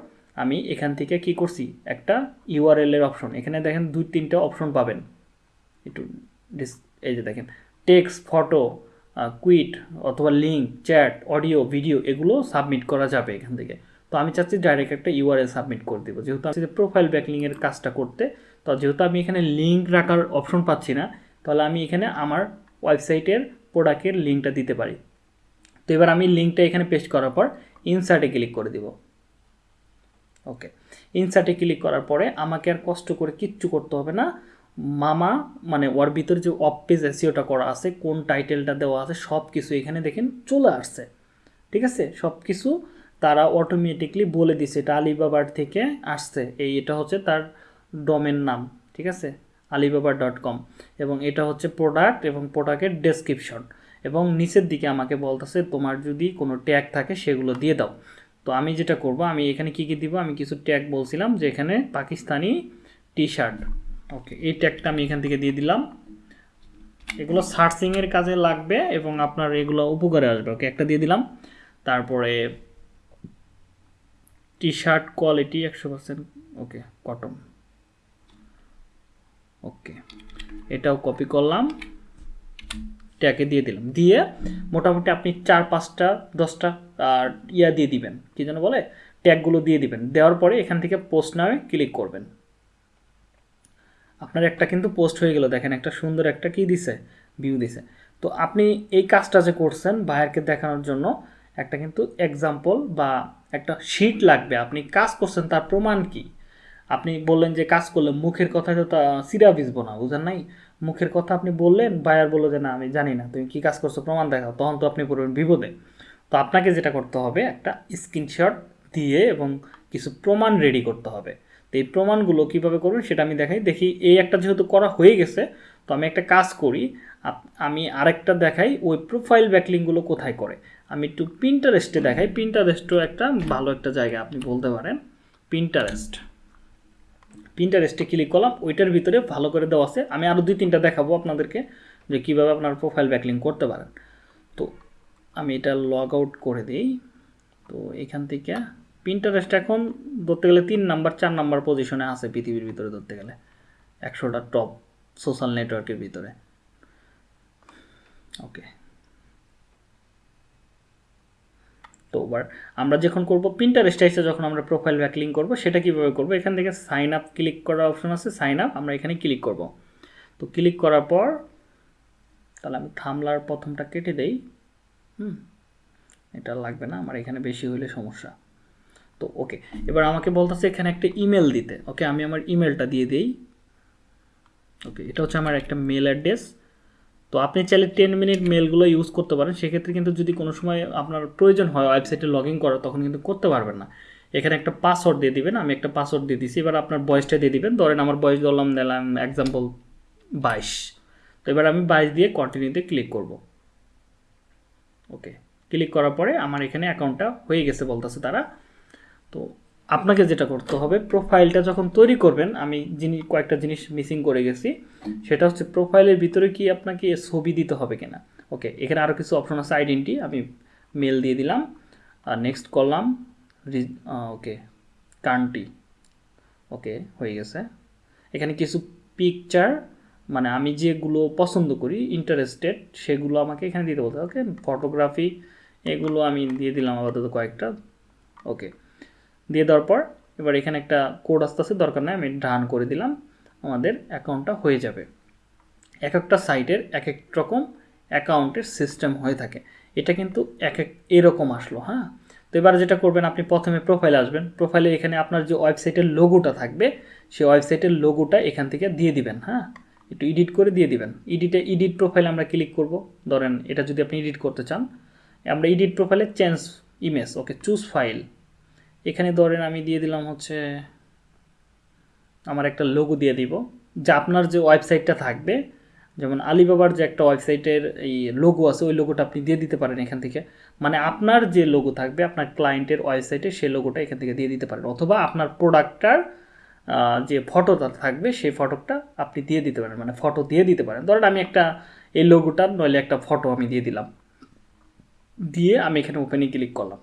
আমি এখান থেকে কি করছি? একটা ইউআরএল এর অপশন এখানে দেখেন দুই তিনটা অপশন পাবেন। একটু এই যে দেখেন টেক্সট ফটো কুইট অথবা লিঙ্ক চ্যাট অডিও ভিডিও এগুলো সাবমিট করা যাবে এখান থেকে। তো আমি চাচ্ছি ডাইরেক্ট একটা ইউআরএল সাবমিট করে দেবো। যেহেতু আমি প্রোফাইল ব্যাকলিংয়ের কাজটা করতে, তো যেহেতু আমি এখানে লিঙ্ক রাখার অপশন পাচ্ছি না, তাহলে আমি এখানে আমার ওয়েবসাইটের প্রোডাক্টের লিঙ্কটা দিতে পারি। তো এবার আমি লিঙ্কটা এখানে পেস্ট করার পর ইনসার্টে ক্লিক করে দিব। ওকে ইনসার্টে ক্লিক করার পরে আমাকে আর কষ্ট করে কিচ্ছু করতে হবে না। মামা মানে ওর ভিতরে যে অফ পেজ এসিওটা করা আছে, কোন টাইটেলটা দেওয়া আছে সব কিছু এখানে দেখেন চলে আসছে। ঠিক আছে? সব কিছু তারা অটোমেটিকলি বলে দিছে, এটা আলিবাবার থেকে আসছে। এই এটা হচ্ছে তার ডোমেন নাম, ঠিক আছে? আলিবাবা ডট কম এবং এটা হচ্ছে প্রোডাক্ট এবং প্রোডাক্টের ডেসক্রিপশন এবং নিচের দিকে আমাকে বলতেছে, তোমার যদি কোনো ট্যাগ থাকে, সেগুলো দিয়ে দাও। তো আমি যেটা করব, আমি এখানে কি কি দিব? আমি কিছু ট্যাগ বলছিলাম যে এখানে পাকিস্তানি টি শার্ট ওকে এই ট্যাগটা আমি এখান থেকে দিয়ে দিলাম। এগুলো সার্চিংয়ের কাজে লাগবে এবং আপনার এগুলো উপকারে আসবে। ওকে একটা দিয়ে দিলাম। তারপরে টি শার্ট কোয়ালিটি একশো পার্সেন্ট ওকে কটন ওকে এটাও কপি করলাম। ট্যাগে দিয়ে দিলাম। দিয়ে মোটামুটি আপনি চার, পাঁচটা, দশটা, আর ইয়া দিয়ে দিবেন। কি যেন বলে? ট্যাগগুলো দিয়ে দিবেন। দেওয়ার পরে এখান থেকে পোস্ট নামে ক্লিক করবেন। আপনার একটা কিন্তু পোস্ট হয়ে গেল, দেখেন একটা সুন্দর একটা কি দিছে? ভিউ দিছে। তো আপনি এই কাজটা যে করছেন বায়ারকে দেখানোর জন্য, একটা কিন্তু এক্সাম্পল বা একটা শিট লাগবে। আপনি কাজ করছেন, তার প্রমাণ কি? আপনি বললেন যে কাজ করলে মুখের কথা তো তা সিরা ভিজবো না, বুঝেন নাই? মুখের কথা আপনি বললেন, বায়ার বলল যে, না, আমি জানি না, তুমি কি কাজ করছ, প্রমাণ দেখাও। তখন তো আপনি পড়বেন বিপদে। তো আপনাকে যেটা করতে হবে, একটা স্ক্রিনশট দিয়ে এবং কিছু প্রমাণ রেডি করতে হবে। তো এই প্রমাণগুলো কীভাবে করবেন সেটা আমি দেখাই। দেখি এই একটা যেহেতু করা হয়ে গেছে, তো আমি একটা কাজ করি। আমি আরেকটা দেখাই ওই প্রোফাইল ব্যাকলিংগুলো কোথায় করে। আমি একটু পিন্টারেস্টে দেখাই। পিন্টারেস্টও একটা ভালো একটা জায়গা, আপনি বলতে পারেন। পিন্টারেস্ট পিন্টারেস্টে ক্লিক করলাম, ওইটার ভিতরে ভালো করে দেওয়া আছে। আমি আরও দুই তিনটা দেখাবো আপনাদেরকে যে কীভাবে আপনার প্রোফাইল ব্যাকলিং করতে পারেন। তো আমি এটা লগ আউট করে দিই। তো এখান থেকে পিন্টারেস্ট এখন ধরতে গেলে তিন নাম্বার, চার নাম্বার পজিশনে আছে পৃথিবীর ভিতরে ধরতে গেলে। একশোটা টপ সোশ্যাল নেটওয়ার্কের ভিতরে। ওকে তো এবার আমরা যখন করব প্রিন্টারেস্টে এসে যখন আমরা প্রোফাইল ব্যাকলিং করব, সেটা কীভাবে করব? এখান থেকে সাইন আপ ক্লিক করার অপশন আছে সাইন আপ আমরা এখানে ক্লিক করব। তো ক্লিক করার পর, তাহলে আমি থামলার প্রথমটা কেটে দেই। হুম, এটা লাগবে না, আমার এখানে বেশি হলে সমস্যা। তো ওকে এবার আমাকে বলতেছে এখানে একটা ইমেল দিতে ওকে আমি আমার ইমেলটা দিয়ে দিই। ওকে এটা হচ্ছে আমার একটা মেল অ্যাড্রেস তো আপনি চাইলে টেন মিনিট মেলগুলো ইউজ করতে পারেন। সেক্ষেত্রে কিন্তু যদি কোনো সময় আপনার প্রয়োজন হয় ওয়েবসাইটে লগ ইন করা, তখন কিন্তু করতে পারবেন না। এখানে একটা পাসওয়ার্ড দিয়ে দিবেন, আমি একটা পাসওয়ার্ড দিয়ে দিছি, এবার আপনার বয়সটা দিয়ে দিবেন। ধরেন আমার বয়স ধরলাম দিলাম এক্সাম্পল বাইশ। তো এবার আমি বাইশ দিয়ে কন্টিনিউতে ক্লিক করব। ওকে ক্লিক করার পরে আমার এখানে অ্যাকাউন্টটা হয়ে গেছে বলতেছে তারা। তো আপনাকে যেটা করতে হবে প্রোফাইলটা যখন তৈরি করবেন, আমি জিনিস কয়েকটা জিনিস মিসিং করে গেছি, সেটা হচ্ছে প্রোফাইলের ভিতরে কি আপনাকে ছবি দিতে হবে কিনা। ওকে এখানে আরও কিছু অপশন আছে আইডেন্টি আমি মেল দিয়ে দিলাম, আর নেক্সট করলাম ওকে কান্ট্রি ওকে হয়ে গেছে। এখানে কিছু পিকচার মানে আমি যেগুলো পছন্দ করি ইন্টারেস্টেড সেগুলো আমাকে এখানে দিতে বলতে ওকে ফটোগ্রাফি এগুলো আমি দিয়ে দিলাম আপাতত কয়েকটা। ওকে দিয়ে দেওয়ার পর এবার এখানে একটা কোড আস্তে আস্তে দরকার নেই, আমি ডান করে দিলাম, আমাদের অ্যাকাউন্টটা হয়ে যাবে। এক একটা সাইটের এক এক রকম অ্যাকাউন্টের সিস্টেম হয়ে থাকে। এটা কিন্তু এক এক এরকম আসলো হ্যাঁ? তো এবার যেটা করবেন, আপনি প্রথমে প্রোফাইলে আসবেন। প্রোফাইলে এখানে আপনার যে ওয়েবসাইটের লোগোটা থাকবে, সেই ওয়েবসাইটের লোগোটা এখান থেকে দিয়ে দিবেন হ্যাঁ? একটু এডিট করে দিয়ে দিবেন। এডিটে এডিট প্রোফাইলে আমরা ক্লিক করব। ধরেন, এটা যদি আপনি এডিট করতে চান, আমরা এডিট প্রোফাইলে change image okay choose file এখানে ধরেন আমি দিয়ে দিলাম হচ্ছে, আমার একটা লোগো দিয়ে দিব, যা আপনার যে ওয়েবসাইটটা থাকবে, যেমন আলিবাবার যে একটা ওয়েবসাইটের এই লোগো আছে, ওই লোগোটা আপনি দিয়ে দিতে পারেন এখান থেকে। মানে আপনার যে লোগো থাকবে, আপনার ক্লায়েন্টের ওয়েবসাইটে সেই লোগোটা এখান থেকে দিয়ে দিতে পারেন। অথবা আপনার প্রোডাক্টটার যে ফটোটা থাকবে, সেই ফটোটা আপনি দিয়ে দিতে পারেন। মানে ফটো দিয়ে দিতে পারেন। ধরেন আমি একটা, এই লোগোটার নইলে একটা ফটো আমি দিয়ে দিলাম। দিয়ে আমি এখানে ওপেনে ক্লিক করলাম।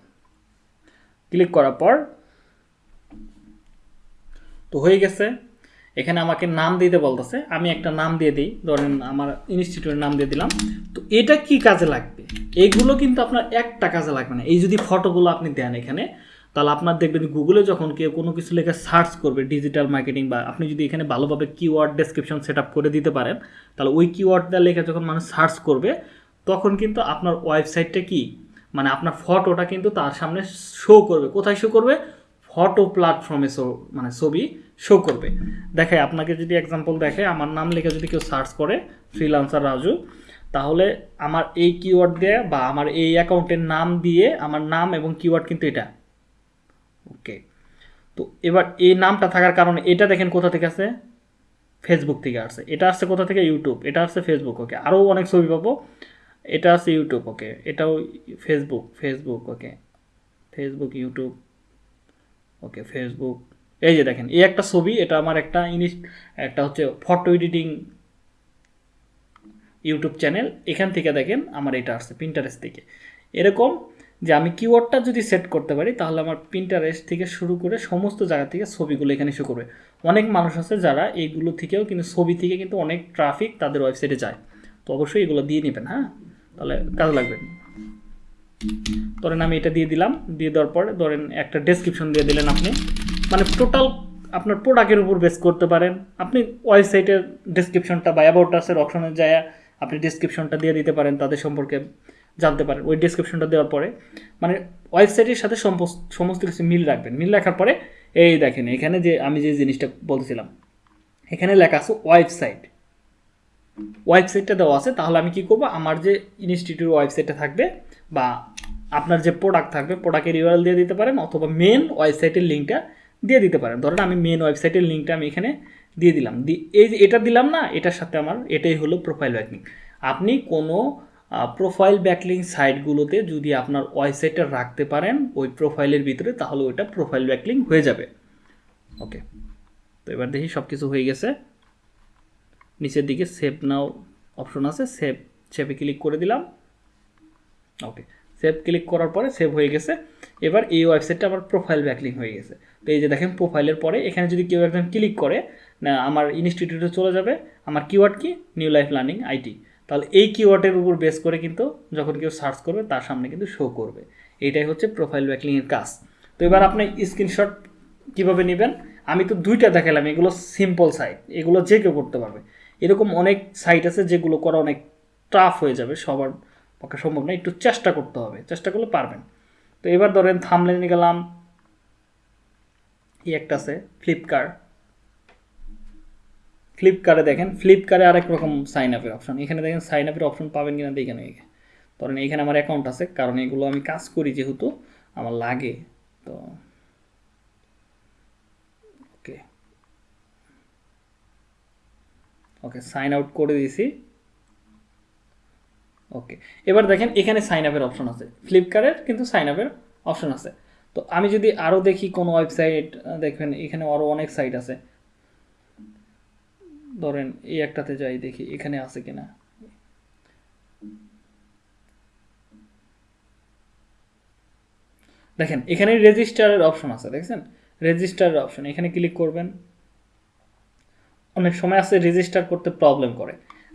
ক্লিক করার পর তো হয়ে গেছে। এখানে আমাকে নাম দিতে বলতেছে। আমি একটা নাম দিয়ে দিই। ধরেন আমার ইনস্টিটিউটের নাম দিয়ে দিলাম। তো এটা কি কাজে লাগবে? এইগুলো কিন্তু আপনার একটা কাজে লাগবে না। এই যদি ফটোগুলো আপনি দেন এখানে, তাহলে আপনার দেখবেন গুগলে যখন কেউ কোনো কিছু লেখা সার্চ করবে ডিজিটাল মার্কেটিং বা আপনি যদি এখানে ভালোভাবে কিওয়ার্ড ডেসক্রিপশন সেট করে দিতে পারেন, তাহলে ওই কিওয়ার্ডটা লেখা যখন মানুষ সার্চ করবে, তখন কিন্তু আপনার ওয়েবসাইটটা কি? মানে আপনার ফটোটা কিন্তু তার সামনে শো করবে। কোথায় শো করবে? ফটো প্ল্যাটফর্মে শো মানে ছবি শো করবে। দেখে আপনাকে যদি এক্সাম্পল দেখে, আমার নাম লিখে যদি কেউ সার্চ করে ফ্রিলান্সার রাজু, তাহলে আমার এই কিওয়ার্ড দিয়ে বা আমার এই অ্যাকাউন্টের নাম দিয়ে আমার নাম এবং কিওয়ার্ড কিন্তু এটা। ওকে তো এবার এই নামটা থাকার কারণে এটা দেখেন কোথা থেকে আছে ফেসবুক থেকে আসছে। এটা আসছে কোথা থেকে? ইউটিউব এটা আসছে ফেসবুক ওকে আরও অনেক ছবি পাবো। এটা আছে ইউটিউব ওকে এটাও Facebook Facebook okay Facebook YouTube okay Facebook এই যে দেখেন, এই একটা ছবি, এটা আমার একটা ইনিশ, একটা হচ্ছে ফটো এডিটিং ইউটিউব চ্যানেল এখান থেকে দেখেন আমার এটা আসছে পিন্টারেস্ট থেকে। এরকম যে আমি কিওয়ার্ডটা যদি সেট করতে পারি, তাহলে আমার পিন্টারেস্ট থেকে শুরু করে সমস্ত জায়গা থেকে ছবিগুলো এখানে শো করবে। অনেক মানুষ আছে যারা এইগুলো থেকেও কিন্তু, ছবি থেকে কিন্তু অনেক ট্রাফিক তাদের ওয়েবসাইটে যায়। তো অবশ্যই এগুলো দিয়ে নেবেন হ্যাঁ? তাহলে কাজে লাগবে। ধরেন আমি এটা দিয়ে দিলাম, দিয়ে দেওয়ার পরে ধরেন একটা ডেসক্রিপশন দিয়ে দিলেন আপনি। মানে টোটাল আপনার প্রোডাক্টের উপর বেস করতে পারেন। আপনি ওয়েবসাইটের ডেসক্রিপশনটা বা অ্যাবাউটাসের অপশনে যায় আপনি ডেসক্রিপশনটা দিয়ে দিতে পারেন, তাদের সম্পর্কে জানতে পারেন। ওই ডেসক্রিপশনটা দেওয়ার পরে মানে ওয়েবসাইটের সাথে সমস্ত কিছু মিল রাখবেন। মিল রাখার পরে, এই দেখেন, এখানে যে আমি যে জিনিসটা বলছিলাম এখানে লেখা আছে ওয়েবসাইট ওয়েবসাইটটা দেওয়া আছে, তাহলে আমি কি করব? আমার যে ইনস্টিটিউট ওয়েবসাইটটা থাকবে বা আপনার যে প্রোডাক্ট থাকবে প্রোডাক্টের ইউআরএল দিয়ে দিতে পারেন অথবা মেন ওয়েবসাইটের লিঙ্কটা দিয়ে দিতে পারেন। ধরেন আমি মেন ওয়েবসাইটের লিঙ্কটা আমি এখানে দিয়ে দিলাম। এই যে এটা দিলাম না, এটার সাথে আমার, এটাই হলো প্রোফাইল ব্যাকলিং আপনি কোনো প্রোফাইল ব্যাকলিং সাইটগুলোতে যদি আপনার ওয়েবসাইটটা রাখতে পারেন, ওই প্রোফাইলের ভিতরে, তাহলে ওইটা প্রোফাইল ব্যাকলিং হয়ে যাবে। ওকে তো এবার দেখি সব কিছু হয়ে গেছে। নিচের দিকে সেভ নাও অপশন আছে সেভ সেভে ক্লিক করে দিলাম। ওকে সেভ ক্লিক করার পরে সেভ হয়ে গেছে। এবার এই ওয়েবসাইটটা আমার প্রোফাইল ব্যাকলিং হয়ে গেছে। তো এই যে দেখেন প্রোফাইলের পরে, এখানে যদি কেউ একজন ক্লিক করে, না, আমার ইনস্টিটিউটে চলে যাবে, আমার কিওয়ার্ড কি? নিউ লাইফ লার্নিং আইটি তাহলে এই কিওয়ার্ডের উপর বেস করে কিন্তু যখন কেউ সার্চ করবে, তার সামনে কিন্তু শো করবে। এইটাই হচ্ছে প্রোফাইল ব্যাকলিংয়ের কাজ। তো এবার আপনি স্ক্রিনশট কীভাবে নেবেন? আমি তো দুইটা দেখালাম, এগুলো সিম্পল সাইট এগুলো যে কেউ করতে পারবে। এরকম অনেক সাইট আছে যেগুলো করা অনেক টাফ হয়ে যাবে, সবার পক্ষে সম্ভব না, একটু চেষ্টা করতে হবে, চেষ্টা করলে পারবেন। তো এবার ধরেন থামলে নিয়ে গেলাম, এই একটা আছে ফ্লিপকার্ট ফ্লিপকার্টে দেখেন ফ্লিপকার্টে আরেক রকম সাইন আপের অপশন এখানে দেখেন সাইন আপের অপশন পাবেন কিনা দেখেন এখানে ধরেন এখানে আমার অ্যাকাউন্ট আছে, কারণ এগুলো আমি কাজ করি যেহেতু, আমার লাগে। তো ওকে ওকে সাইন আউট করে দিয়েছি। ওকে এবার দেখেন এখানে সাইন আপের অপশন আছে। ফ্লিপকার্টের কিন্তু সাইন আপের অপশন আছে। তো আমি যদি আরও দেখি কোনো ওয়েবসাইট দেখবেন এখানে আরও অনেক সাইট আছে। ধরেন এই একটাতে যাই, দেখি এখানে আছে কিনা। দেখেন এখানে রেজিস্টারের অপশন আছে, দেখছেন? রেজিস্টারের অপশন এখানে ক্লিক করবেন। অনেক সময় আছে রেজিস্টার করতে প্রবলেম করে।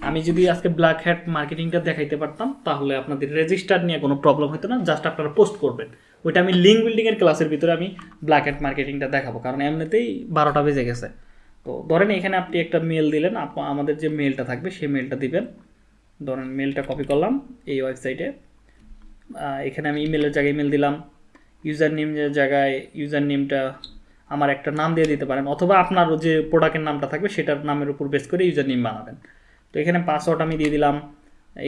আমি যদি আজকে ব্ল্যাক হ্যাট মার্কেটিংটা দেখাইতে পারতাম, তাহলে আপনাদের রেজিস্টার নিয়ে কোনো প্রবলেম হতো না জাস্ট আপনারা পোস্ট করবেন। ওইটা আমি লিঙ্ক বিল্ডিংয়ের ক্লাসের ভিতরে আমি ব্ল্যাক হ্যাট মার্কেটিংটা দেখাবো, কারণ এমনিতেই বারোটা বেজে গেছে। তো ধরেন এখানে আপনি একটা মেল দিলেন আমাদের যে মেলটা থাকবে, সেই মেলটা দিবেন। ধরেন মেলটা কপি করলাম এই ওয়েবসাইটে এখানে আমি ইমেলের জায়গায় ইমেল দিলাম। ইউজার নেমের জায়গায় ইউজার নেমটা আমার একটা নাম দিয়ে দিতে পারেন, অথবা আপনার যে প্রোডাক্টের নামটা থাকবে সেটার নামের উপর বেস করে ইউজার নেম বানাবেন। তো এখানে পাসওয়ার্ড আমি দিয়ে দিলাম,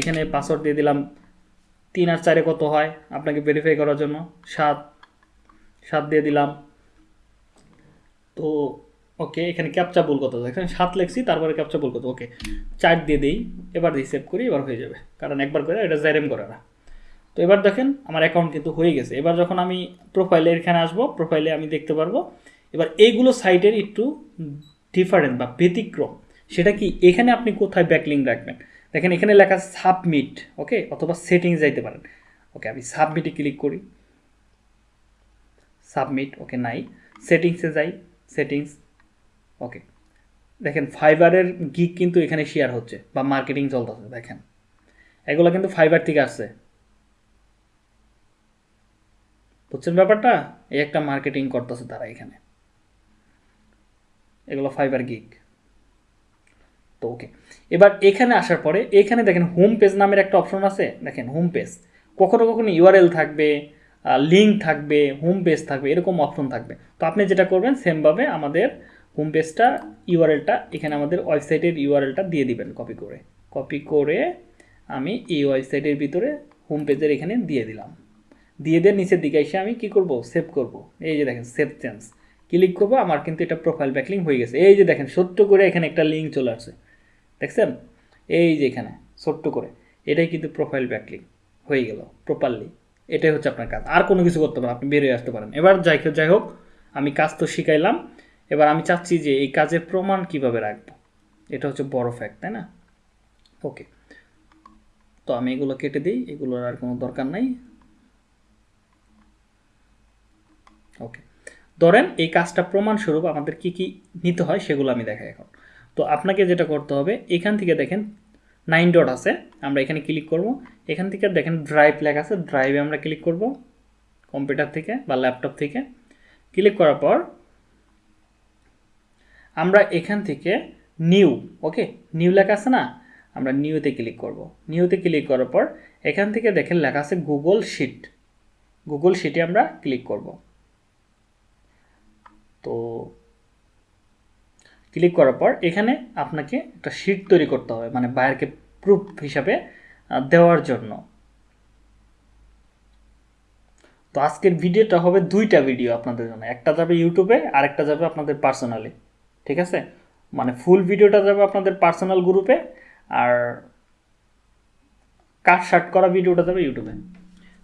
এখানে পাসওয়ার্ড দিয়ে দিলাম, তিন আর চারে কত হয় আপনাকে ভেরিফাই করার জন্য, সাত সাত দিয়ে দিলাম। তো ওকে এখানে ক্যাপচা ভুল কত এখানে সাত লেখছি, তারপরে ক্যাপচা ভুল কত ওকে চার দিয়ে দিই, এবার দিয়ে সেভ করি, এবার হয়ে যাবে। কারণ একবার করে এটা জাইরেম করে না তো এবার দেখেন আমার অ্যাকাউন্ট কিন্তু হয়ে গেছে। এবার যখন আমি প্রোফাইলে এখানে আসব প্রোফাইলে আমি দেখতে পারব। এবার এইগুলো সাইটের একটু ডিফারেন্ট বা ব্যতিক্রম। সেটা কি? এখানে আপনি কোথায় ব্যাকলিং রাখবেন? দেখেন এখানে লেখা সাবমিট ওকে অথবা সেটিংস যাইতে পারেন। ওকে আমি সাবমিটে ক্লিক করি। সাবমিট ওকে নাই। সেটিংসে যাই। সেটিংস ওকে দেখেন ফাইবারের গিক কিন্তু এখানে শেয়ার হচ্ছে বা মার্কেটিং চলতেছে, দেখেন। এগুলো কিন্তু ফাইবার থেকে আসছে। বুঝছেন ব্যাপারটা? এই একটা মার্কেটিং করতেছে তারা এখানে। এগুলো ফাইবার গিগ তো ওকে এবার এখানে আসার পরে, এখানে দেখেন হোম পেজ নামের একটা অপশন আছে। দেখেন হোম পেজ কখনো কখনো ইউআরএল থাকবে লিঙ্ক থাকবে হোম পেজ থাকবে, এরকম অপশন থাকবে। তো আপনি যেটা করবেন সেমভাবে আমাদের হোম পেজটা ইউআরএলটা এখানে আমাদের ওয়েবসাইটের ইউআরএলটা দিয়ে দিবেন কপি করে। কপি করে আমি এই ওয়েবসাইটের ভিতরে হোম পেজের এখানে দিয়ে দিলাম। দিয়ে দিয়ে নিচের দিকে এসে আমি কি করব? সেভ করব। এই যে দেখেন সেভ চেঞ্জ ক্লিক করব, আমার কিন্তু এটা প্রোফাইল ব্যাকলিং হয়ে গেছে। এই যে দেখেন, ছোট্ট করে এখানে একটা লিঙ্ক চলে আসছে। দেখছেন? এই যে এখানে, ছোট্ট করে। এটাই কিন্তু প্রোফাইল ব্যাকলিং হয়ে গেল প্রপারলি এটাই হচ্ছে আপনার কাজ। আর কোনো কিছু করতে পারেন আপনি বেরিয়ে আসতে পারেন। এবার যাই হোক- যাই হোক, আমি কাজ তো শিখাইলাম। এবার আমি চাচ্ছি যে এই কাজের প্রমাণ কীভাবে রাখব? এটা হচ্ছে বড় ফ্যাক্ট তাই না? ওকে তো আমি এগুলো কেটে দিই, এগুলোর আর কোনো দরকার নাই। ওকে ধরেন এই কাজটা প্রমাণস্বরূপ আমাদের কি কি নিতে হয় সেগুলো আমি দেখাই এখন। তো আপনাকে যেটা করতে হবে, এখান থেকে দেখেন নাইন ডট আছে, আমরা এখানে ক্লিক করব। এখান থেকে দেখেন ড্রাইভ লেখা আছে ড্রাইভে আমরা ক্লিক করব কম্পিউটার থেকে বা ল্যাপটপ থেকে। ক্লিক করার পর আমরা এখান থেকে নিউ ওকে নিউ লেখা আছে না? আমরা নিউতে ক্লিক করব। নিউতে ক্লিক করার পর এখান থেকে দেখেন লেখা আছে গুগল শিট গুগল শিটে আমরা ক্লিক করব। তো ক্লিক করার পর এখানে আপনাকে একটা শিট তৈরি করতে হবে মানে বায়ারকে প্রুফ হিসাবে দেওয়ার জন্য। তো আজকের ভিডিওটা হবে দুইটা ভিডিও আপনাদের জন্য, একটা যাবে ইউটিউবে আর একটা যাবে আপনাদের পার্সোনালি ঠিক আছে? মানে ফুল ভিডিওটা যাবে আপনাদের পার্সোনাল গ্রুপে আর কাট শার্ট করা ভিডিওটা যাবে ইউটিউবে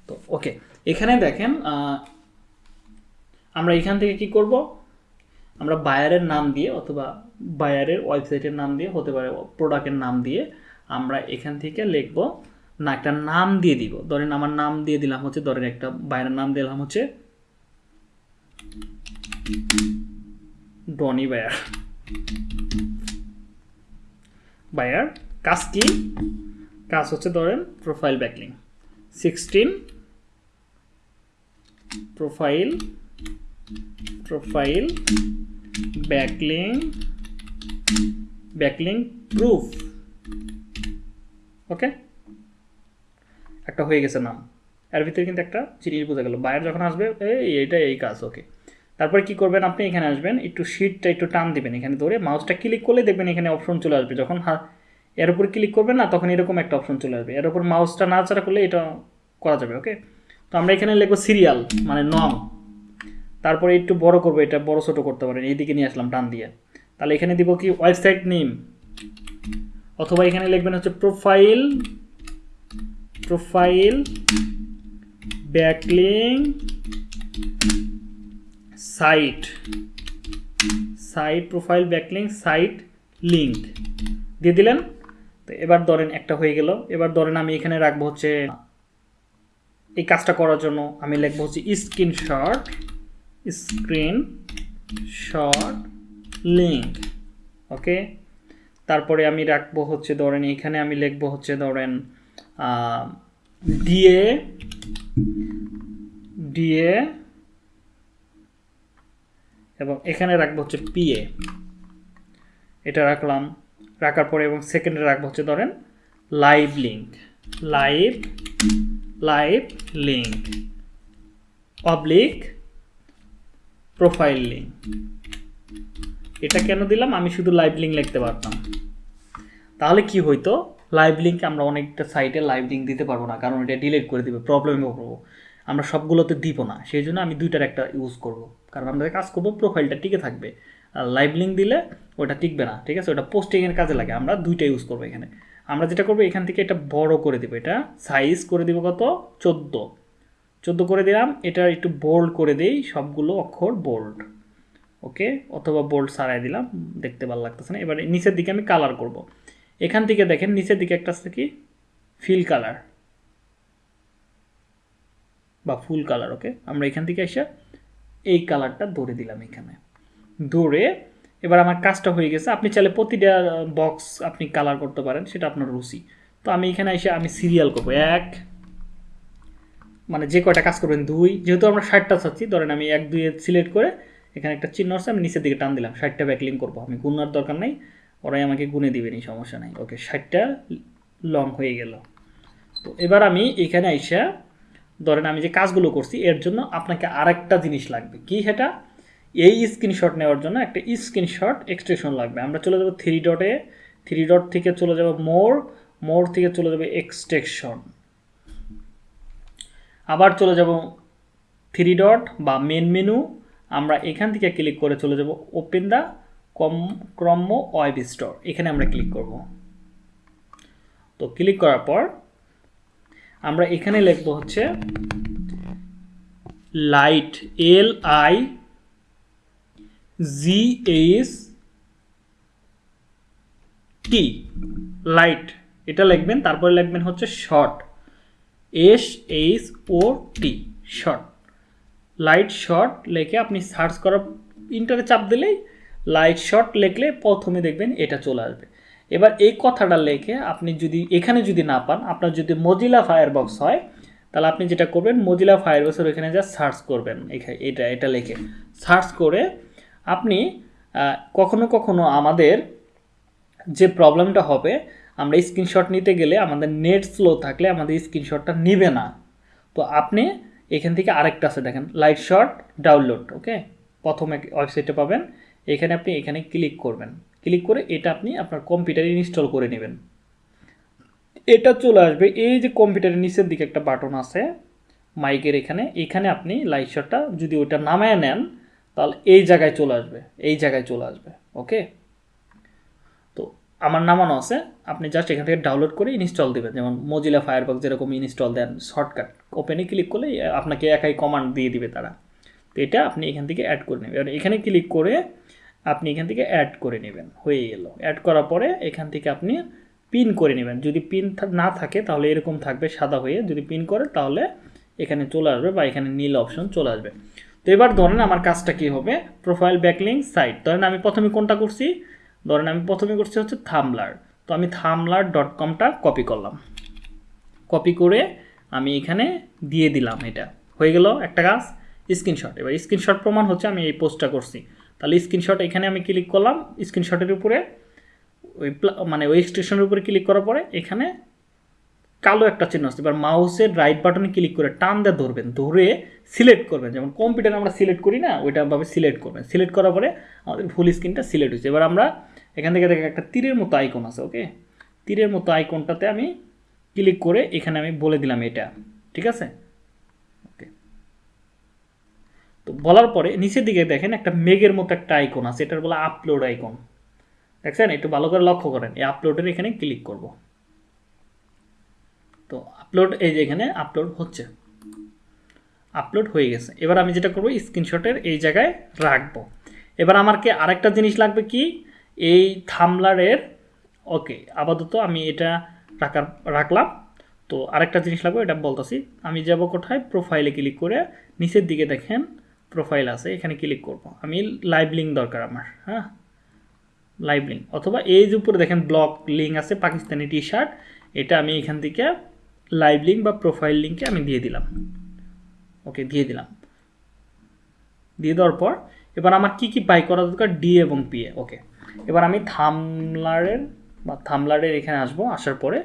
তো ওকে এখানে দেখেন আমরা এখান থেকে কি করব? আমরা বায়ারের নাম দিয়ে অথবা বায়ারের ওয়েবসাইটের নাম দিয়ে হতে পারে প্রোডাক্টের নাম দিয়ে আমরা এখান থেকে লিখব, না, একটা নাম দিয়ে দিব। ধরেন আমার নাম দিয়ে দিলাম হচ্ছে, ধরেন একটা বায়ারের নাম দিলাম হচ্ছে ডনি বায়ার বায়ার কাজ কি? কাজ হচ্ছে ধরেন profile backlink sixteen profile profile backlink backlink proof okay একটা হয়ে গেছে নাম। এর ভিতরে কিন্তু একটা জিনিস বোঝা গেল। বায়ার যখন আসবে, এই এইটা এই কাজ ওকে তারপরে কি করবেন আপনি? এখানে আসবেন, একটু শিটটা একটু টান দিবেন এখানে ধরে। মাউসটা ক্লিক করলে দেখবেন এখানে অপশন চলে আসবে। যখন এর উপর ক্লিক করবেন না, তখন এরকম একটা অপশন চলে আসবে। এর উপর মাউসটা নাড়াচাড়া করলে এটা করা যাবে ওকে তো আমরা এখানে লিখব সিরিয়াল মানে নং তারপরে একটু বড় করব, এটা বড় ছোট করতে পারেন, এইদিকে নিয়ে আসলাম টান দিয়ে। তাহলে এখানে দিব কি, ওয়েবসাইট নেম, অথবা এখানে লিখবেন হচ্ছে profile profile backlink site site, profile backlink site link, দিয়ে দিলেন। তো এবার ধরেন একটা হয়ে গেল, এবার ধরেন আমি এখানে রাখব হচ্ছে, এই কাজটা করার জন্য আমি লিখব হচ্ছে screenshot screen shot link, okay? তারপরে আমি রাখব হচ্ছে ধরেন, এখানে আমি লিখব হচ্ছে ধরেন ডিএ ডিএ এবং এখানে রাখব হচ্ছে পিএ এটা রাখলাম, রাখার পরে এবং সেকেন্ডে রাখব হচ্ছে ধরেন, live link, live live link public profile link. এটা কেন দিলাম? আমি শুধু লাইভ লিঙ্ক লিখতে পারতাম। তাহলে কি হইতো? লাইভ লিঙ্ক আমরা অনেকটা সাইটে লাইভ লিঙ্ক দিতে পারব না, কারণ এটা ডিলিট করে দিবে, প্রবলেমে পড়ব। আমরা সবগুলোতে দিব না, সেই জন্য আমি দুইটার একটা ইউজ করব। কারণ আমরা কাজ করব, প্রোফাইলটা টিকে থাকবে। আর লাইভ লিঙ্ক দিলে ওটা টিকবে না, ঠিক আছে? ওটা পোস্টিংয়ের কাজে লাগে, আমরা দুইটা ইউজ করব এখানে। আমরা যেটা করব, এখান থেকে এটা বড় করে দেবো, এটা সাইজ করে দিব কত? চোদ্দ। চোদ্দ করে দিলাম। এটা একটু বোল্ড করে দেই, সবগুলো অক্ষর বোল্ড ওকে অথবা বোল্ড সারাই দিলাম, দেখতে ভালো লাগতেছে না। এবার নিচের দিকে আমি কালার করব। এখান থেকে দেখেন, নিচের দিকে একটা আছে কি? ফিল কালার বা ফুল কালার ওকে আমরা এখান থেকে এসে এই কালারটা ধরে দিলাম এখানে। ধরে এবার আমার কাজটা হয়ে গেছে। আপনি চাইলে প্রতিটা বক্স আপনি কালার করতে পারেন, সেটা আপনার রুচি। তো আমি এখানে এসে আমি সিরিয়াল করব। এক মানে যে কয়টা কাজ করবেন, দুই, যেহেতু আমরা ষাটটা চাচ্ছি, ধরেন আমি এক দুই সিলেক্ট করে এখানে একটা চিহ্ন আছে, আমি নিচের দিকে টান দিলাম, ষাটটা ব্যাকলিং করব। আমি গুনার দরকার নেই, ওরাই আমাকে গুনে দিবেনি সমস্যা নাই। ওকে, ষাটটা লং হয়ে গেল। তো এবার আমি এখানে আইসা, ধরেন আমি যে কাজগুলো করছি, এর জন্য আপনাকে আরেকটা জিনিস লাগবে। কি সেটা? এই স্ক্রিনশট নেওয়ার জন্য একটা স্ক্রিনশট এক্সটেনশন লাগবে। আমরা চলে যাব থ্রি ডটে থ্রি ডট থেকে চলে যাব মোর মোর থেকে চলে যাবে এক্সটেকশন আবার চলে যাব থ্রি ডট বা মেন মেনু আমরা এখান থেকে ক্লিক করে চলে যাব open the com chrome web store এখানে আমরা ক্লিক করব। তো ক্লিক করার পর আমরা এখানে লিখব হচ্ছে light L I G H T light এটা লিখবেন, তারপরে লিখবেন হচ্ছে short S H O T short light short লেখে আপনি সার্চ করার ইন্টারে চাপ দিলেই লাইট শর্ট লিখলে প্রথমে দেখবেন এটা চলে আসবে। এবার এই কথাটা লেখে আপনি যদি, এখানে যদি না পান, আপনার যদি মজিলা ফায়ারবক্স হয়, তাহলে আপনি যেটা করবেন মজিলা ফায়ারবক্সের ওইখানে যা সার্চ করবেন। এখানে এটা এটা লেখে। সার্চ করে আপনি কখনো কখনো আমাদের যে প্রবলেমটা হবে আমরা স্ক্রিনশট নিতে গেলে আমাদের নেট স্লো থাকলে আমাদের স্ক্রিনশটটা নিবে না। তো আপনি এখান থেকে আরেকটা আছে দেখেন লাইট শট ডাউনলোড ওকে প্রথমে ওয়েবসাইটে পাবেন, এখানে আপনি এখানে ক্লিক করবেন। ক্লিক করে এটা আপনি আপনার কম্পিউটারে ইনস্টল করে নেবেন। এটা চলে আসবে, এই যে কম্পিউটারের নিচের দিকে একটা বাটন আছে মাইকের এখানে এখানে আপনি লাইট শটটা যদি ওটা নামায় নেন, তাহলে এই জায়গায় চলে আসবে, এই জায়গায় চলে আসবে ওকে আমার নামানো আছে, আপনি জাস্ট এখান থেকে ডাউনলোড করে ইনস্টল দেবেন। যেমন মজিলা ফায়ারবক্স যেরকম ইনস্টল দেন শর্টকাট ওপেনে ক্লিক করলে আপনাকে একাই কমান্ড দিয়ে দিবে তারা। তো এটা আপনি এখান থেকে অ্যাড করে নেবেন। এখানে ক্লিক করে আপনি এখান থেকে অ্যাড করে নেবেন। হয়ে গেল। অ্যাড করার পরে এখান থেকে আপনি পিন করে নেবেন। যদি পিন না থাকে, তাহলে এরকম থাকবে সাদা হয়ে। যদি পিন করে, তাহলে এখানে চলে আসবে বা এখানে নীল অপশন চলে আসবে। তো এবার ধরেন আমার কাজটা কি হবে? প্রোফাইল ব্যাকলিং সাইট ধরেন আমি প্রথমে কোনটা করছি? ধরেন আমি প্রথমে করছি হচ্ছে থামলার। তো আমি থামলার ডট কমটা কপি করলাম। কপি করে আমি এখানে দিয়ে দিলাম এটা। হয়ে গেল একটা কাজ স্ক্রিনশট এবার স্ক্রিনশট প্রমাণ হচ্ছে আমি এই পোস্টটা করছি। তাহলে স্ক্রিনশট এখানে আমি ক্লিক করলাম স্ক্রিনশটের উপরে, ওই মানে ওই স্টেশনের উপরে ক্লিক করার পরে এখানে কালো একটা চিহ্ন আসছে। এবার মাউসের রাইট বাটনে ক্লিক করে টান দিয়ে ধরবেন। ধরে সিলেক্ট করবেন। যেমন কম্পিউটারে আমরা সিলেক্ট করি না ওইটাভাবে সিলেক্ট করবেন। সিলেক্ট করার পরে আমাদের ফুল স্ক্রিনটা সিলেক্ট হয়েছে। এবার আমরা এখান থেকে দেখে একটা তীরের মতো আইকন আছে ওকে তীরের মতো আইকনটাতে আমি ক্লিক করে এখানে আমি বলে দিলাম এটা, ঠিক আছে? ওকে তো বলার পরে নিচের দিকে দেখেন একটা মেঘের মতো একটা আইকন আছে, এটার বলে আপলোড আইকন দেখছেন? একটু ভালো করে লক্ষ্য করেন, এই আপলোডের এখানে ক্লিক করব। তো আপলোড এই যে এখানে আপলোড হচ্ছে। আপলোড হয়ে গেছে। এবার আমি যেটা করব স্ক্রিনশটের এই জায়গায় রাখব। এবার আমার কি আরেকটা জিনিস লাগবে কি? এই থামলারের ওকে আপাতত আমি এটা রাখার, রাখলাম। তো আরেকটা জিনিস লাগবে, এটা বলতেছি। আমি যাব কোথায়? প্রোফাইলে ক্লিক করে নিচের দিকে দেখেন প্রোফাইল আছে, এখানে ক্লিক করব। আমি লাইভ লিঙ্ক দরকার আমার হ্যাঁ? লাইভ লিঙ্ক অথবা এই যে উপরে দেখেন ব্লক লিঙ্ক আছে, পাকিস্তানি টি শার্ট এটা আমি এখান থেকে লাইভ লিঙ্ক বা প্রোফাইল লিঙ্কে আমি দিয়ে দিলাম। ওকে দিয়ে দিলাম। দিয়ে দেওয়ার পর, এবার আমার কি কি বাই করা দরকার? ডি এবং পি এ ওকে এবার আমি থামলারের বা থামলারের এখানে আসব, আসার পরে।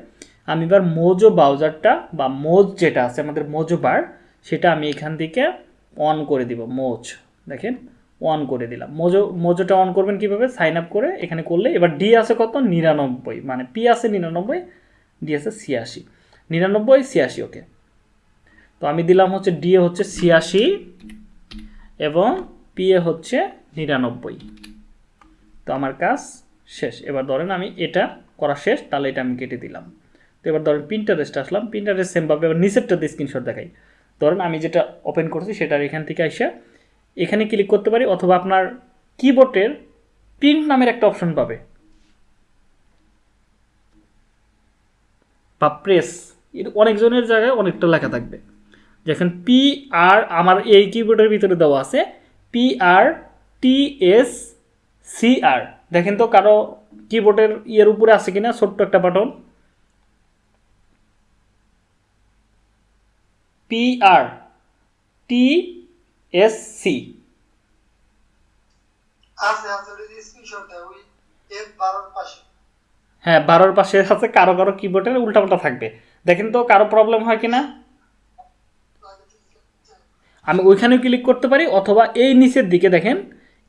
আমি এবার মোজো ব্রাউজারটা বা মোজ যেটা আছে, আমাদের মোজো বার, সেটা আমি এখান থেকে অন করে দিব, মোজ। দেখেন, অন করে দিলাম। মোজো, মোজোটা অন করবেন কীভাবে? সাইন আপ করে এখানে করলে। এবার ডি আছে কত? নিরানব্বই। মানে পি আছে নিরানব্বই, ডি আছে ছিয়াশি। নিরানব্বই, ছিয়াশি, ওকে। তো আমি দিলাম হচ্ছে ডি হচ্ছে ছিয়াশি এবং পি এ হচ্ছে নিরানব্বই। তো আমার কাজ শেষ। এবার ধরেন আমি এটা করা শেষ, তাহলে এটা আমি কেটে দিলাম। তো এবার ধরেন প্রিন্টারেস্ট আসলাম। প্রিন্টারেস্ট সেমভাবে এবার নিচেরটাতে স্ক্রিনশট দেখাই। ধরেন আমি যেটা ওপেন করছি সেটার এখান থেকে এসে এখানে ক্লিক করতে পারি অথবা আপনার কিবোর্ডের প্রিন্ট নামের একটা অপশন পাবে। বা প্রেস এর অনেকজনের জায়গায় অনেকটা লেখা থাকবে। যেখান পি আর আমার এই কিবোর্ডের ভিতরে দেওয়া আছে। P R T S C R দেখেন তো কারও কিবোর্ডের ইয়ের উপরে আছে কিনা? ছোট্ট একটা button P R T S C হ্যাঁ বারোর পাশে আছে কারও কারও কিবোর্ডের উল্টাপাল্টা থাকবে। দেখেন তো কারও প্রবলেম হয় কিনা? আমি ওইখানেও ক্লিক করতে পারি অথবা এই নিচের দিকে দেখেন।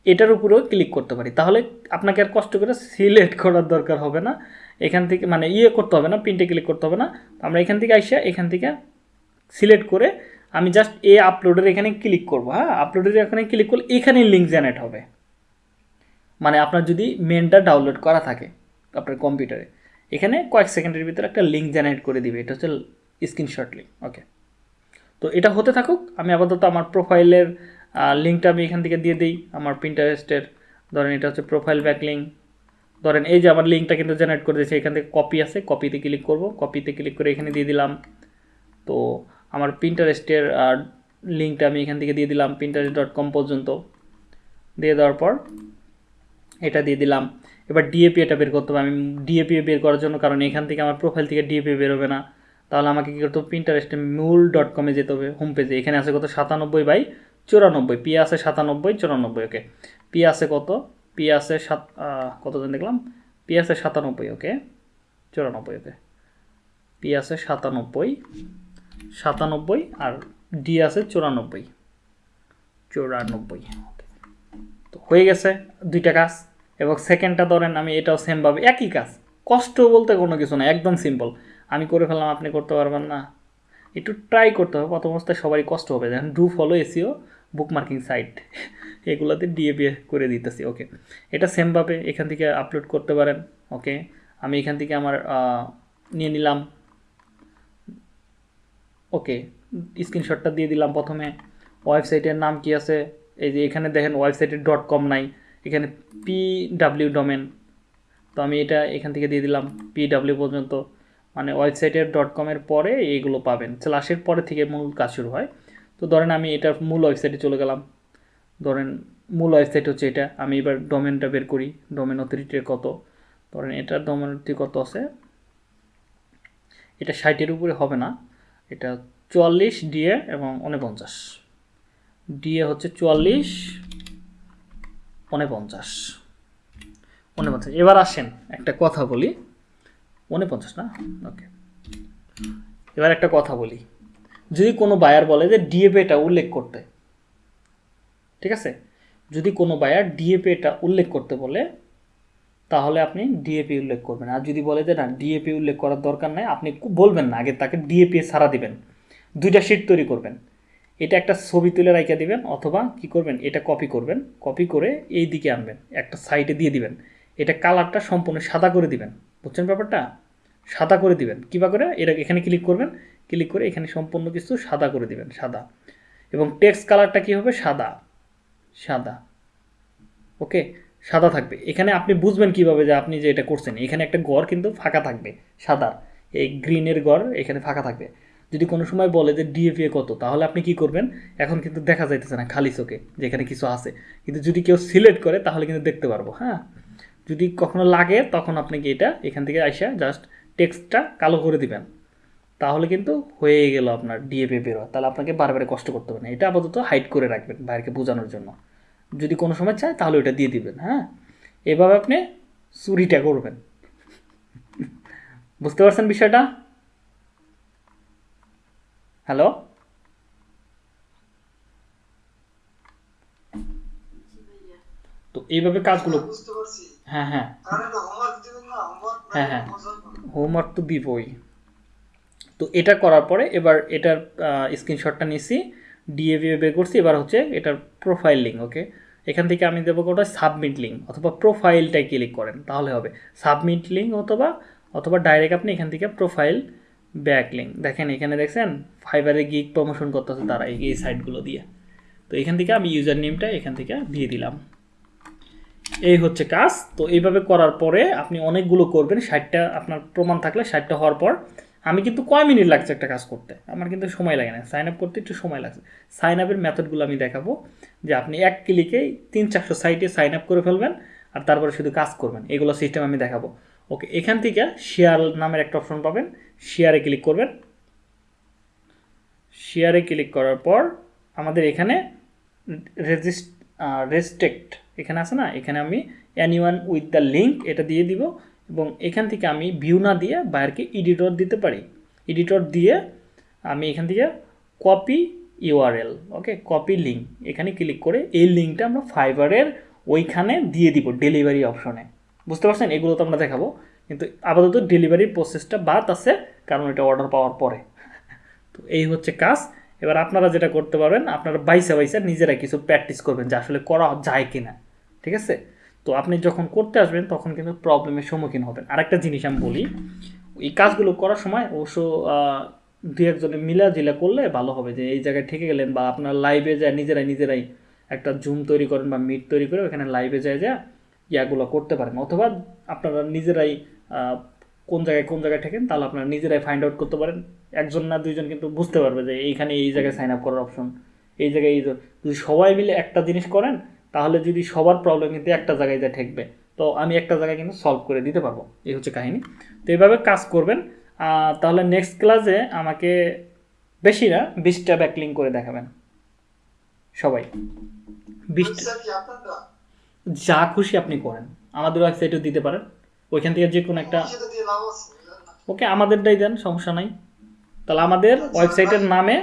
এটার উপরেও ক্লিক করতে পারি। তাহলে আপনাকে আর কষ্ট করে সিলেক্ট করার দরকার হবে না। এখান থেকে মানে ইয়ে করতে হবে না প্রিন্টে ক্লিক করতে হবে না। আমরা এখান থেকে আইসা এখান থেকে সিলেক্ট করে আমি জাস্ট এ আপলোডের এখানে ক্লিক করব হ্যাঁ? আপলোডের এখানে ক্লিক করলে এখানেই লিঙ্ক জেনারেট হবে। মানে আপনার যদি মেনটা ডাউনলোড করা থাকে আপনার কম্পিউটারে এখানে কয়েক সেকেন্ডের ভিতরে একটা লিঙ্ক জেনারেট করে দিবে। এটা হচ্ছে স্ক্রিনশট লিঙ্ক ওকে তো এটা হতে থাকুক, আমি আপাতত আমার প্রোফাইলের লিঙ্কটা আমি এখান থেকে দিয়ে দিই আমার প্রিন্টারেস্টের ধরেন এটা হচ্ছে প্রোফাইল ব্যাক লিঙ্ক ধরেন এই যে আমার লিঙ্কটা কিন্তু জেনারেট করে দিয়েছে, এখান থেকে কপি আছে কপিতে ক্লিক করব কপিতে ক্লিক করে এখানে দিয়ে দিলাম। তো আমার প্রিন্টারেস্টের লিঙ্কটা আমি এখান থেকে দিয়ে দিলাম প্রিন্টারেস্ট ডট কম পর্যন্ত। দিয়ে দেওয়ার পর এটা দিয়ে দিলাম। এবার ডিএপি এটা বের করতে হবে। আমি ডিএপি বের করার জন্য, কারণ এখান থেকে আমার প্রোফাইল থেকে ডিএপি বেরোবে না। তাহলে আমাকে কী করতে হবে? প্রিন্টারেস্টে মূল ডট কমে যেতে হবে হোম পেজে এখানে আছে কত? সাতানব্বই বাই চুরানব্বই, পি আছে সাতানব্বই, চুরানব্বই ওকে পি আছে কত? পি আছে সাত কতজন দেখলাম? পি আছে সাতানব্বই ওকে চুরানব্বই ওকে পি আছে সাতানব্বই সাতানব্বই, আর ডি আছে চুরানব্বই। চুরানব্বই তো হয়ে গেছে দুইটা কাজ। এবং সেকেন্ডটা ধরেন আমি এটাও সেমভাবে একই কাজ। কষ্ট বলতে কোনো কিছু না, একদম সিম্পল আমি করে ফেললাম, আপনি করতে পারবেন না। একটু ট্রাই করতে হবে। প্রথম অবস্থায় সবারই কষ্ট হবে যেমন do follow SEO bookmarking site এগুলোতে ডিএপি করে দিতেছি ওকে এটা সেমভাবে এখান থেকে আপলোড করতে পারেন ওকে আমি এখান থেকে আমার নিয়ে নিলাম। ওকে স্ক্রিনশটটা দিয়ে দিলাম প্রথমে। ওয়েবসাইটের নাম কি আছে? এই যে এখানে দেখেন ওয়েবসাইটের ডট কম নাই। এখানে পি ডাব্লিউ ডোমেন তো আমি এটা এখান থেকে দিয়ে দিলাম পি ডাব্লিউ পর্যন্ত। মানে ওয়েবসাইটের ডট কমের পরে এইগুলো পাবেন। ক্লাসের পরে থেকে মূল কাজ শুরু হয়। তো ধরেন আমি এটার মূল ওয়েবসাইটে চলে গেলাম। ধরেন মূল ওয়েবসাইট হচ্ছে এটা। আমি এবার ডোমেনটা বের করি। ডোমেন অথরিটির কত? ধরেন এটার ডোমেন অথরিটি কত আছে? এটা ষাটের উপরে হবে না। এটা চুয়াল্লিশ ডিএ এবং উনপঞ্চাশ ডিএ হচ্ছে চুয়াল্লিশ উনপঞ্চাশ উনপঞ্চাশ এবার আসেন, একটা কথা বলি। উনপঞ্চাশ না? ওকে এবার একটা কথা বলি। যদি কোনো বায়ার বলে যে ডিএপিটা উল্লেখ করতে, ঠিক আছে? যদি কোনো বায়ার ডিএপিটা উল্লেখ করতে বলে, তাহলে আপনি ডিএপি উল্লেখ করবেন। আর যদি বলে যে না ডিএপি উল্লেখ করার দরকার নাই, আপনি বলবেন না, আগে তাকে ডিএপি সারা দিবেন। দুইটা শিট তৈরি করবেন। এটা একটা ছবি তুলে রাইখা দিবেন, অথবা কি করবেন, এটা কপি করবেন। কপি করে এই দিকে আনবেন, একটা সাইডে দিয়ে দিবেন। এটা কালারটা সম্পূর্ণ সাদা করে দিবেন। বুঝছেন ব্যাপারটা? সাদা করে দিবেন। কিবা করে? এটা এখানে ক্লিক করবেন। ক্লিক করে এখানে সম্পূর্ণ কিছু সাদা করে দিবেন, সাদা। এবং টেক্সট কালারটা কি হবে? সাদা। সাদা। ওকে? সাদা থাকবে। এখানে আপনি বুঝবেন কীভাবে যে আপনি যে এটা করছেন। এখানে একটা ঘর কিন্তু ফাঁকা থাকবে, সাদা। এই গ্রিনের গড় এখানে ফাঁকা থাকবে। যদি কোনো সময় বলে যে ডিএপিএ কত, তাহলে আপনি কি করবেন? এখন কিন্তু দেখা যাইতেছে না, খালি চোখে, যেখানে কিছু আছে। কিন্তু যদি কেউ সিলেক্ট করে, তাহলে কিন্তু দেখতে পারব হ্যাঁ? যদি কখনো লাগে, তখন আপনি কি এটা এখান থেকে আইসা জাস্ট টেক্সটটা কালো করে দিবেন। তাহলে কিন্তু হয়ে গেল আপনার ডিএপি বেরো তাহলে আপনাকে বারবার কষ্ট করতে হবে না। এটা আপাতত হাইড করে রাখবেন বাইরকে বোঝানোর জন্য। যদি কোনো সময় চায়, তাহলে ওটা দিয়ে দিবেন হ্যাঁ? এভাবে আপনি চুরিটা করবেন। বুঝতে পারছেন বিষয়টা? হ্যালো? তো এইভাবে কাজগুলো বুঝতে পারছি। হ্যাঁ হ্যাঁ। হ্যাঁ, হ্যাঁ। হোমওয়ার্ক তো দিবই। তো এটা করার পরে এবার এটার স্ক্রিনশটটা নিছি ডিএভি বের করছি এবার হচ্ছে এটার প্রোফাইল লিঙ্ক ওকে এখান থেকে আমি দেবো কোটা সাবমিট লিঙ্ক অথবা প্রোফাইলটাই ক্লিক করেন তাহলে হবে। সাবমিট লিঙ্ক অথবা অথবা ডাইরেক্ট আপনি এখান থেকে প্রোফাইল ব্যাক লিঙ্ক দেখেন এখানে দেখছেন ফাইবারে গিগ প্রমোশন করতেছে তারা এই সাইটগুলো দিয়ে। তো এখান থেকে আমি ইউজার নেমটা এখান থেকে দিয়ে দিলাম। এই হচ্ছে কাজ। তো এইভাবে করার পরে আপনি অনেকগুলো করবেন, ষাটটা আপনার প্রমাণ থাকলে ষাটটা হওয়ার পর। আমি কিন্তু কয় মিনিট লাগছে একটা কাজ করতে? আমার কিন্তু সময় লাগে না। সাইন আপ করতে একটু সময় লাগছে। সাইন আপের মেথডগুলো আমি দেখাবো। যে আপনি এক ক্লিকেই তিন চারশো সাইটে সাইন আপ করে ফেলবেন আর তারপরে শুধু কাজ করবেন। এগুলো সিস্টেম আমি দেখাবো। ওকে এখান থেকে শেয়ার নামের একটা অপশন পাবেন। শেয়ারে ক্লিক করবেন। শেয়ারে ক্লিক করার পর আমাদের এখানে রেজিস্ট রেস্ট্রিক্ট এখানে আছে না? এখানে আমি অ্যানিওয়ান উইথ দ্য লিঙ্ক এটা দিয়ে দিব এবং এখান থেকে আমি ভিউ না দিয়ে বাইরকে এডিটর দিতে পারি। এডিটর দিয়ে আমি এখান থেকে copy URL okay copy link এখানে ক্লিক করে এই লিঙ্কটা আমরা ফাইবারের ওইখানে দিয়ে দিব ডেলিভারি অপশনে বুঝতে পারছেন? এগুলো তো আমরা দেখাবো। কিন্তু আপাতত ডেলিভারির প্রসেসটা বাদ আছে, কারণ এটা অর্ডার পাওয়ার পরে। তো এই হচ্ছে কাজ। এবার আপনারা যেটা করতে পারবেন, আপনারা বাইসা বাইসা নিজেরা কিছু প্র্যাকটিস করবেন যে আসলে করা যায় কিনা। ঠিক আছে? তো আপনি যখন করতে আসবেন, তখন কিন্তু প্রবলেমের সম্মুখীন হবেন। আরেকটা জিনিস আমি বলি, এই কাজগুলো করার সময় অবশ্য দুই একজনে মিলা জিলা করলে ভালো হবে যে, এই জায়গায় ঠেকে গেলেন বা আপনার লাইভে যায়, নিজেরাই নিজেরাই একটা জুম তৈরি করেন বা মিট তৈরি করে ওখানে লাইভে যায় যা ইয়াগুলো করতে পারেন। অথবা আপনারা নিজেরাই কোন জায়গায় কোন জায়গায় ঠেকেন তাহলে আপনারা নিজেরাই ফাইন্ড আউট করতে পারেন। একজন না দুইজন কিন্তু বুঝতে পারবে যে, এইখানে এই জায়গায় সাইন আপ করার অপশন এই জায়গায় এই যদি সবাই মিলে একটা জিনিস করেন তাহলে যদি সবার প্রবলেম কিন্তু একটা জায়গায় যা ঠেকবে তো আমি একটা জায়গায় কিন্তু সলভ করে দিতে পারব। এই হচ্ছে কাহিনী। তো এইভাবে কাজ করবেন। তাহলে নেক্সট ক্লাসে আমাকে বেশি না বিশটা ব্যাকলিং করে দেখাবেন। সবাই। বিশটা আপনারটা? যা খুশি আপনি করেন। আমাদের ওয়েবসাইটেও দিতে পারেন। ওইখান থেকে যে কোনো একটা? ওকে আমাদেরটাই দেন সমস্যা নাই। তাহলে আমাদের ওয়েবসাইটের নামে